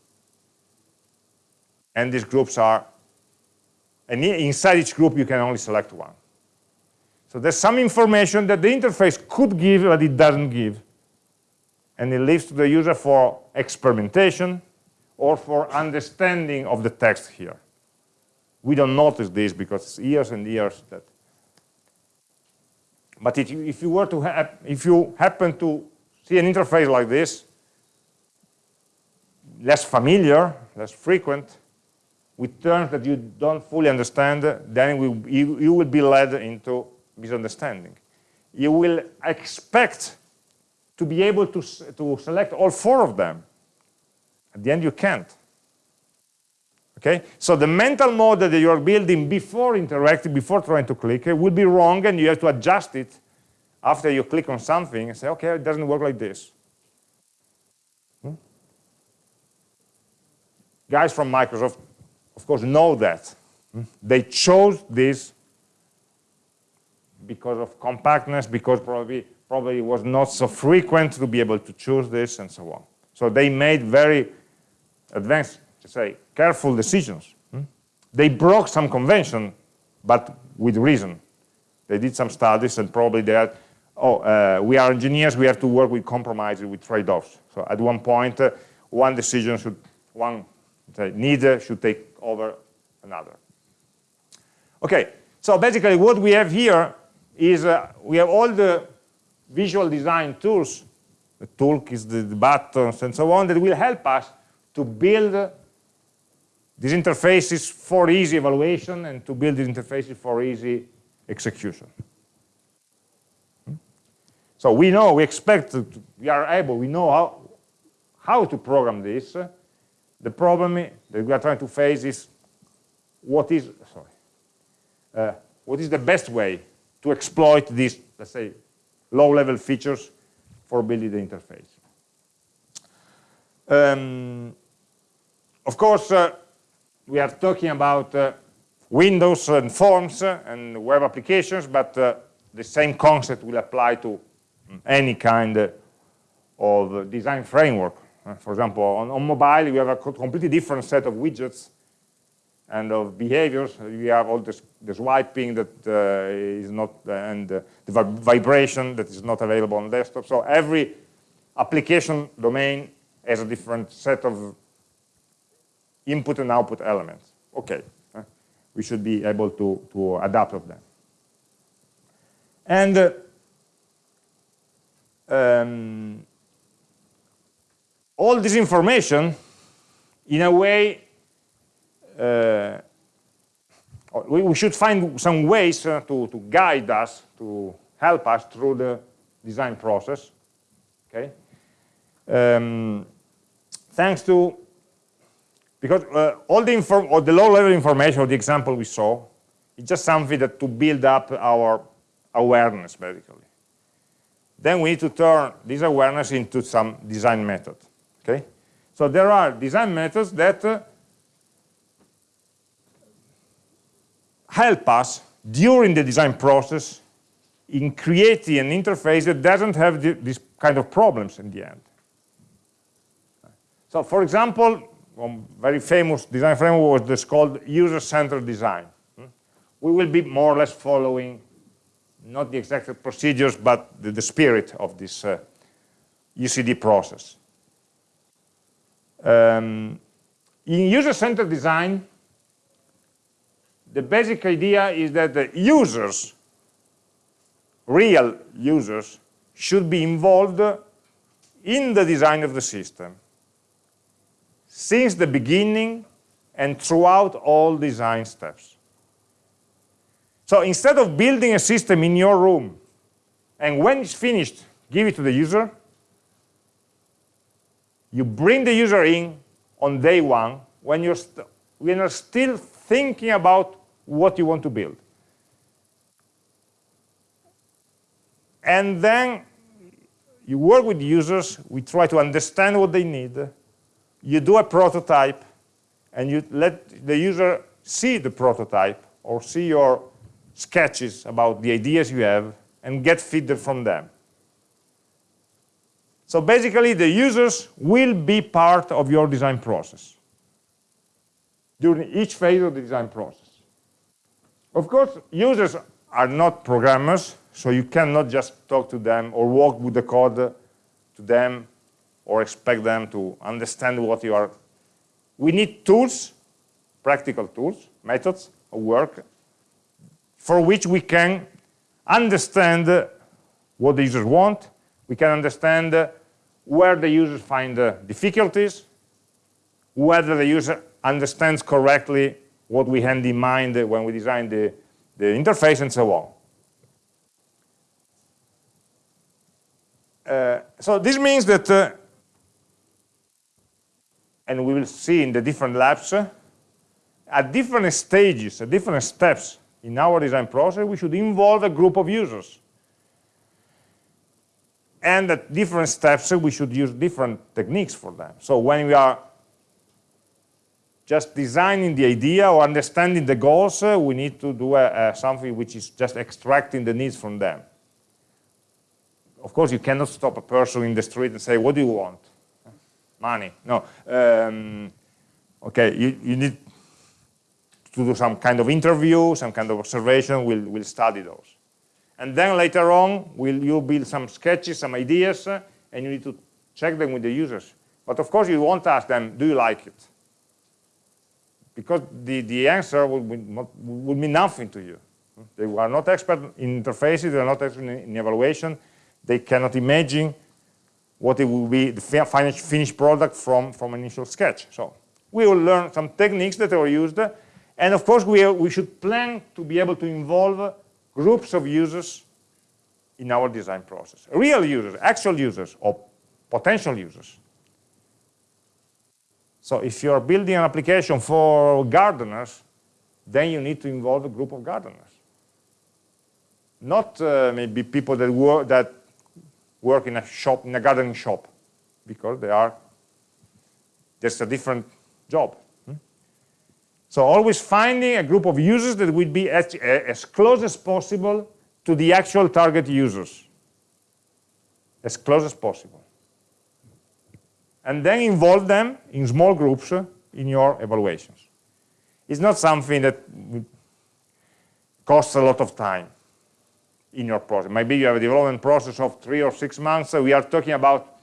And these groups are, and inside each group you can only select one. So there's some information that the interface could give, but it doesn't give. And it leaves to the user for experimentation or for understanding of the text here. We don't notice this because it's years and years that but if you, if you were to have if you happen to see an interface like this, less familiar, less frequent, with terms that you don't fully understand, then we, you, you will be led into misunderstanding. You will expect to be able to, to select all four of them. At the end, you can't. Okay, so the mental model that you are building before interacting, before trying to click, it will be wrong, and you have to adjust it after you click on something and say, okay, it doesn't work like this. Hmm? Guys from Microsoft, of course, know that. Hmm? They chose this because of compactness, because probably, probably was not so frequent to be able to choose this, and so on. So they made very advanced to say, careful decisions. Hmm? They broke some convention, but with reason. They did some studies and probably they had, oh, uh, we are engineers, we have to work with compromises, with trade-offs. So at one point, uh, one decision should, one need should take over another. Okay, so basically what we have here is uh, we have all the visual design tools, the toolkits, the, the buttons, and so on, that will help us to build these interfaces for easy evaluation and to build these interfaces for easy execution. So we know, we expect, to, we are able, we know how, how to program this. The problem that we are trying to face is what is, sorry, uh, what is the best way to exploit this, let's say, low-level features for building the interface. Um, of course, uh, we are talking about uh, Windows and Forms and web applications, but uh, the same concept will apply to any kind of design framework. Uh, for example, on, on, mobile, we have a completely different set of widgets and of behaviors. We have all this, the swiping that uh, is not, uh, and uh, the vibration that is not available on desktop. So every application domain has a different set of input and output elements. Okay, we should be able to, to adapt of them. And uh, um, all this information, in a way, we, we, should find some ways uh, to, to guide us, to help us through the design process. Okay, um, thanks to because uh, all the, inform or the low-level information or the example we saw is just something that to build up our awareness, basically. Then we need to turn this awareness into some design method. Okay, so there are design methods that uh, help us during the design process in creating an interface that doesn't have the, these kind of problems in the end. So, for example, one very famous design framework was this called user-centered design. Hmm? We will be more or less following not the exact procedures, but the, the spirit of this uh, UCD process. Um, in user-centered design, the basic idea is that the users, real users, should be involved in the design of the system since the beginning and throughout all design steps. So instead of building a system in your room, and when it's finished, give it to the user, you bring the user in on day one when you're, when you're still thinking about what you want to build. And then you work with users, we try to understand what they need, you do a prototype and you let the user see the prototype or see your sketches about the ideas you have and get feedback from them. So basically, the users will be part of your design process during each phase of the design process. Of course, users are not programmers, so you cannot just talk to them or walk with the code to them or expect them to understand what you are. We need tools, practical tools, methods of work, for which we can understand what the users want, we can understand where the users find difficulties, whether the user understands correctly what we had in mind when we designed the, the interface and so on. Uh, so this means that, uh, and we will see in the different labs, uh, at different stages, at different steps in our design process, we should involve a group of users. And at different steps, we should use different techniques for them. So when we are just designing the idea or understanding the goals, uh, we need to do uh, something which is just extracting the needs from them of course, you cannot stop a person in the street and say, what do you want? Money. No. Um, okay, you, you need to do some kind of interview, some kind of observation, we'll, we'll study those. And then later on, will you build some sketches, some ideas, uh, and you need to check them with the users. But of course, you won't ask them, do you like it? Because the, the answer will, not, will mean nothing to you. They are not expert in interfaces, they are not expert in, evaluation, they cannot imagine what it will be the finished product from, from initial sketch. So we will learn some techniques that are used. And of course, we, we should plan to be able to involve groups of users in our design process. Real users, actual users, or potential users. So if you're building an application for gardeners, then you need to involve a group of gardeners. Not uh, maybe people that, work, that work in a shop, in a gardening shop, because they are, there's a different job. Hmm? So always finding a group of users that would be as, as close as possible to the actual target users, as close as possible. And then involve them in small groups in your evaluations. It's not something that costs a lot of time in your process. Maybe you have a development process of three or six months. So we are talking about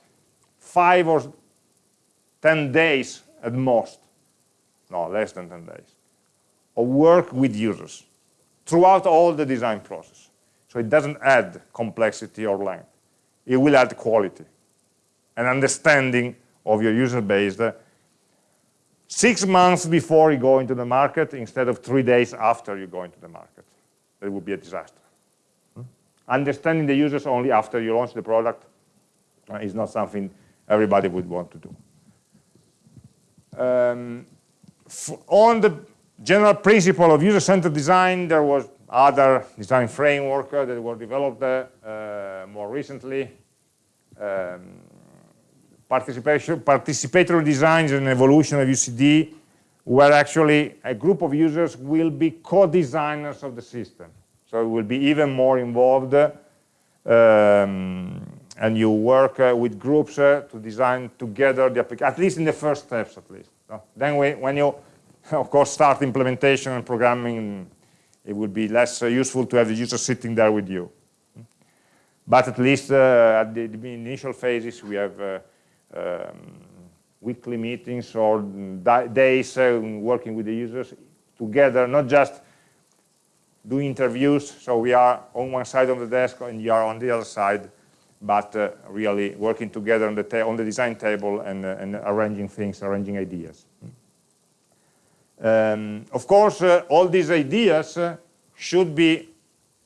five or 10 days at most. No, less than 10 days. Of work with users throughout all the design process. So it doesn't add complexity or length. It will add quality and understanding of your user base six months before you go into the market instead of three days after you go into the market. That would be a disaster understanding the users only after you launch the product uh, is not something everybody would want to do. Um, on the general principle of user-centered design, there was other design framework that were developed uh, more recently. Um, participatory design is an evolution of UCD where actually a group of users will be co-designers of the system. So it will be even more involved um, and you work uh, with groups uh, to design together the application, at least in the first steps at least. No? Then we, when you, [laughs] of course, start implementation and programming, it will be less uh, useful to have the user sitting there with you. But at least uh, at the, the, initial phases, we have uh, um, weekly meetings or days uh, working with the users together, not just do interviews. So we are on one side of the desk and you are on the other side, but uh, really working together on the, on the design table and, uh, and, arranging things, arranging ideas. Um, of course, uh, all these ideas uh, should be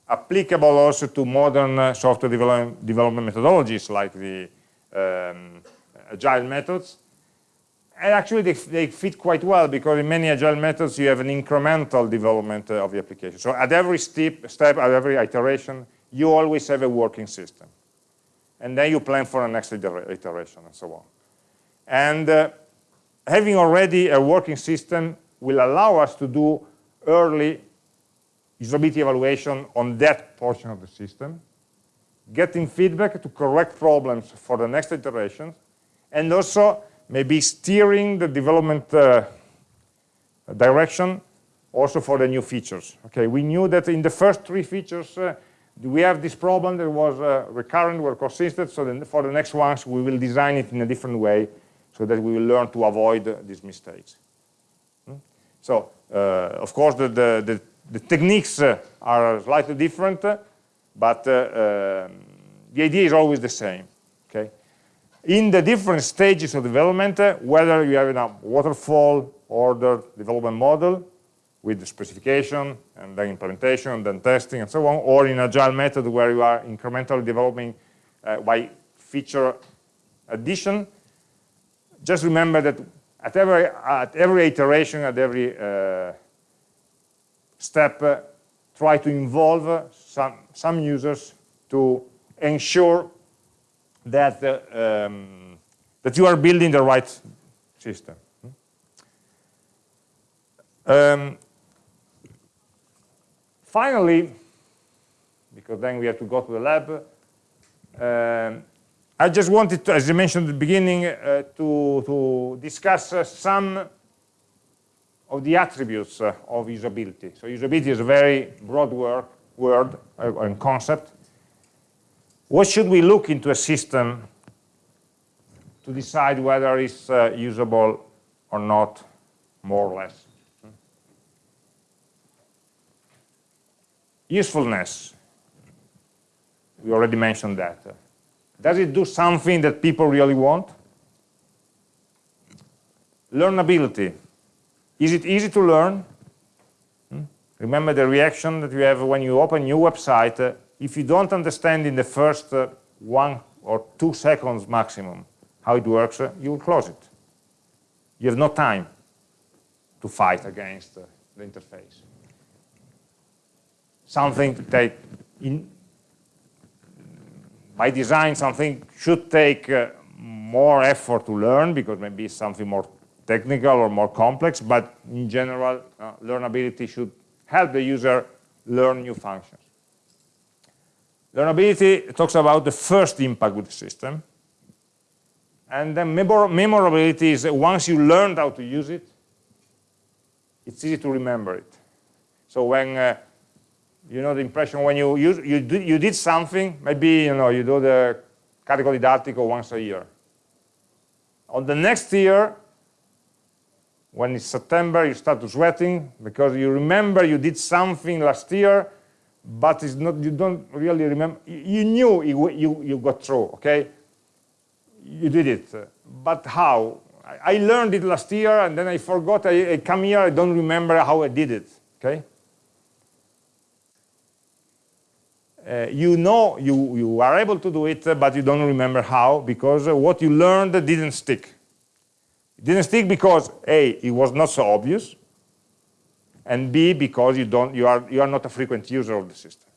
applicable also to modern uh, software develop development methodologies like the um, agile methods and actually they, they, fit quite well because in many agile methods you have an incremental development uh, of the application. So at every step, step, at every iteration, you always have a working system. And then you plan for the next iteration and so on. And uh, having already a working system will allow us to do early usability evaluation on that portion of the system, getting feedback to correct problems for the next iteration, and also maybe steering the development uh, direction also for the new features. Okay, we knew that in the first three features uh, we have this problem that was uh, recurrent, were consistent, so then for the next ones we will design it in a different way so that we will learn to avoid uh, these mistakes. Hmm? So, uh, of course, the, the, the, the techniques uh, are slightly different, but um, the idea is always the same. Okay, in the different stages of development, uh, whether you have a waterfall order development model with the specification and then implementation and then testing and so on, or in agile method where you are incrementally developing uh, by feature addition, just remember that at every, at every iteration, at every uh, step, try to involve some, some users to ensure that, uh, um, that you are building the right system. Um, finally, because then we have to go to the lab, um, I just wanted to, as I mentioned at the beginning, uh, to, to discuss uh, some of the attributes uh, of usability. So usability is a very broad word, word uh, and concept. What should we look into a system to decide whether it's uh, usable or not, more or less? Usefulness. We already mentioned that. Does it do something that people really want? Learnability. Is it easy to learn? Hmm? Remember the reaction that you have when you open a new website. If you don't understand in the first uh, one or two seconds maximum how it works, uh, you will close it. You have no time to fight against uh, the interface. Something take in, by design something should take uh, more effort to learn because maybe it's something more technical or more complex, but in general, uh, learnability should help the user learn new functions. Learnability talks about the first impact with the system. And then memor memorability is once you learned how to use it, it's easy to remember it. So when uh, you know the impression when you use, you, do, you did something, maybe you know you do the category article once a year. On the next year, when it's September, you start sweating because you remember you did something last year, but it's not, you don't really remember. You knew you, you, got through, okay? You did it. But how? I learned it last year and then I forgot. I, I come here, I don't remember how I did it, okay? Uh, you know you, you are able to do it, but you don't remember how because what you learned didn't stick. It didn't stick because A, it was not so obvious, and B, because you, don't, you, are, you are not a frequent user of the system.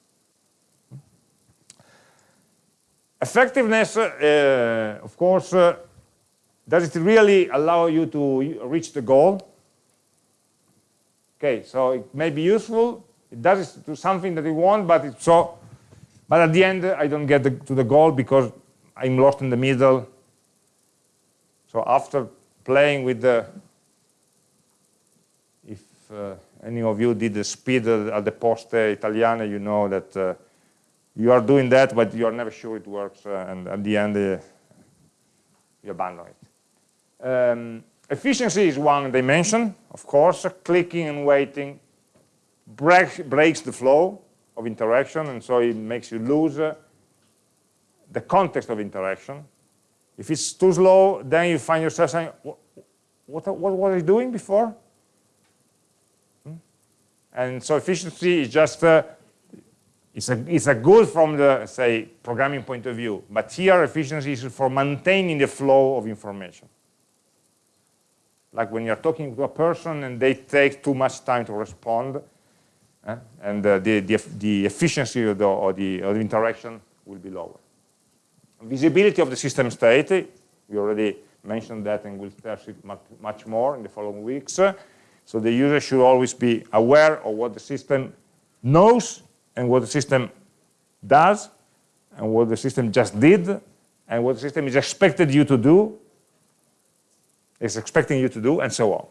Effectiveness, uh, of course, uh, does it really allow you to reach the goal? Okay, so it may be useful, it does do something that you want, but it's so, but at the end I don't get the, to the goal because I'm lost in the middle. So after playing with the, if uh, any of you did the SPID at the poste italiane, you know that uh, you are doing that, but you are never sure it works, uh, and at the end uh, you abandon it. Um, efficiency is one dimension, of course. Clicking and waiting break, breaks the flow of interaction, and so it makes you lose uh, the context of interaction. If it's too slow, then you find yourself saying, what, what, what was I doing before? And so efficiency is just, uh, it's, a, it's a good from the, say, programming point of view. But here, efficiency is for maintaining the flow of information. Like when you're talking to a person and they take too much time to respond, eh? and uh, the, the, the, efficiency of the, of the, of the interaction will be lower. Visibility of the system state, we already mentioned that and we'll test it much, much more in the following weeks. So the user should always be aware of what the system knows and what the system does and what the system just did and what the system is expected you to do, is expecting you to do, and so on.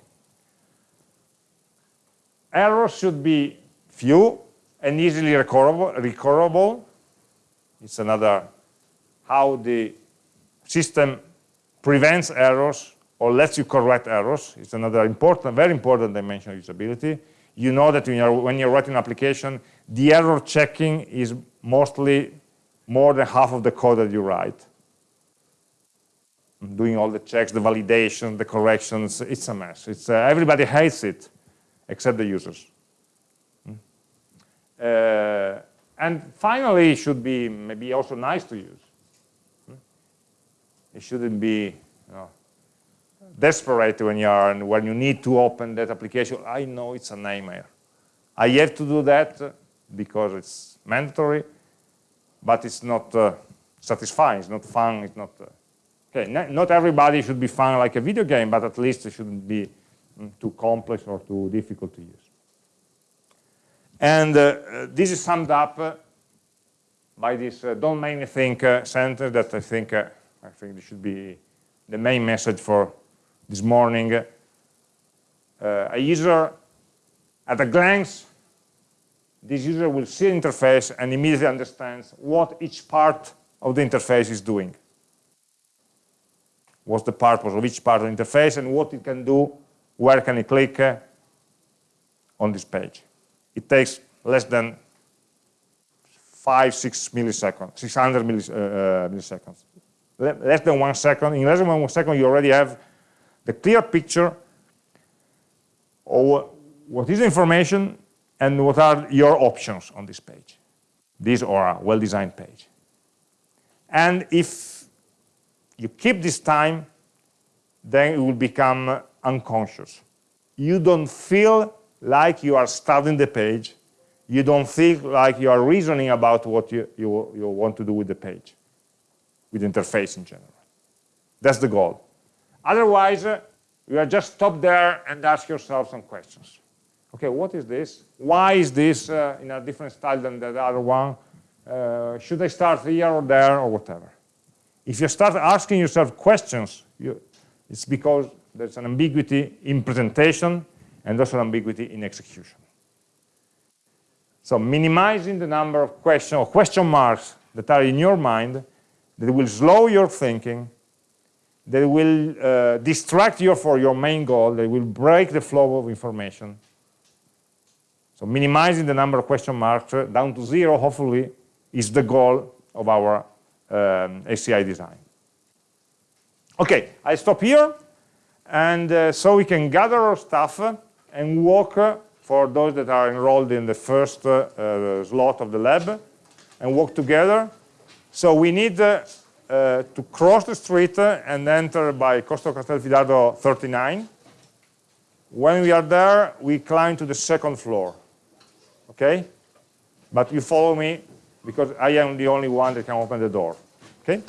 Errors should be few and easily recoverable. recoverable. It's another how the system prevents errors or lets you correct errors. It's another important, very important dimension of usability. You know that when you're, when you're writing an application, the error checking is mostly more than half of the code that you write. doing all the checks, the validation, the corrections. It's a mess. It's, uh, everybody hates it, except the users. Hmm? Uh, and finally, it should be maybe also nice to use. Hmm? It shouldn't be desperate when you are and when you need to open that application. I know it's a nightmare. I have to do that because it's mandatory, but it's not uh, satisfying. It's not fun. It's not. Uh, okay, not everybody should be fun like a video game, but at least it shouldn't be mm, too complex or too difficult to use. And uh, uh this is summed up uh, by this uh, "don't make me think" sentence that I think I think this should be the main message for this morning. a user at a glance this user will see the interface and immediately understands what each part of the interface is doing. What's the purpose of each part of the interface and what it can do, where can it click uh, on this page. It takes less than five, six milliseconds, 600 millis, uh, uh, milliseconds. less than one second. In less than one second, you already have the clear picture of what is information and what are your options on this page. This or a well-designed page. And if you keep this time, then it will become unconscious. You don't feel like you are studying the page. You don't feel like you are reasoning about what you, you, you want to do with the page, with the interface in general. That's the goal. Otherwise, uh, you are just stop there and ask yourself some questions okay, what is this? Why is this uh, in a different style than the other one? Uh, should I start here or there or whatever? If you start asking yourself questions, you, it's because there's an ambiguity in presentation and also an ambiguity in execution. So minimizing the number of questions or question marks that are in your mind that will slow your thinking, that will uh, distract you for your main goal, that will break the flow of information, so minimizing the number of question marks uh, down to zero, hopefully, is the goal of our um, HCI design. Okay, I stop here. And uh, so we can gather our stuff and walk uh, for those that are enrolled in the first uh slot of the lab and walk together. So we need uh, to cross the street and enter by Corso Castelfidardo 39. When we are there, we climb to the second floor okay? But you follow me because I am the only one that can open the door, okay?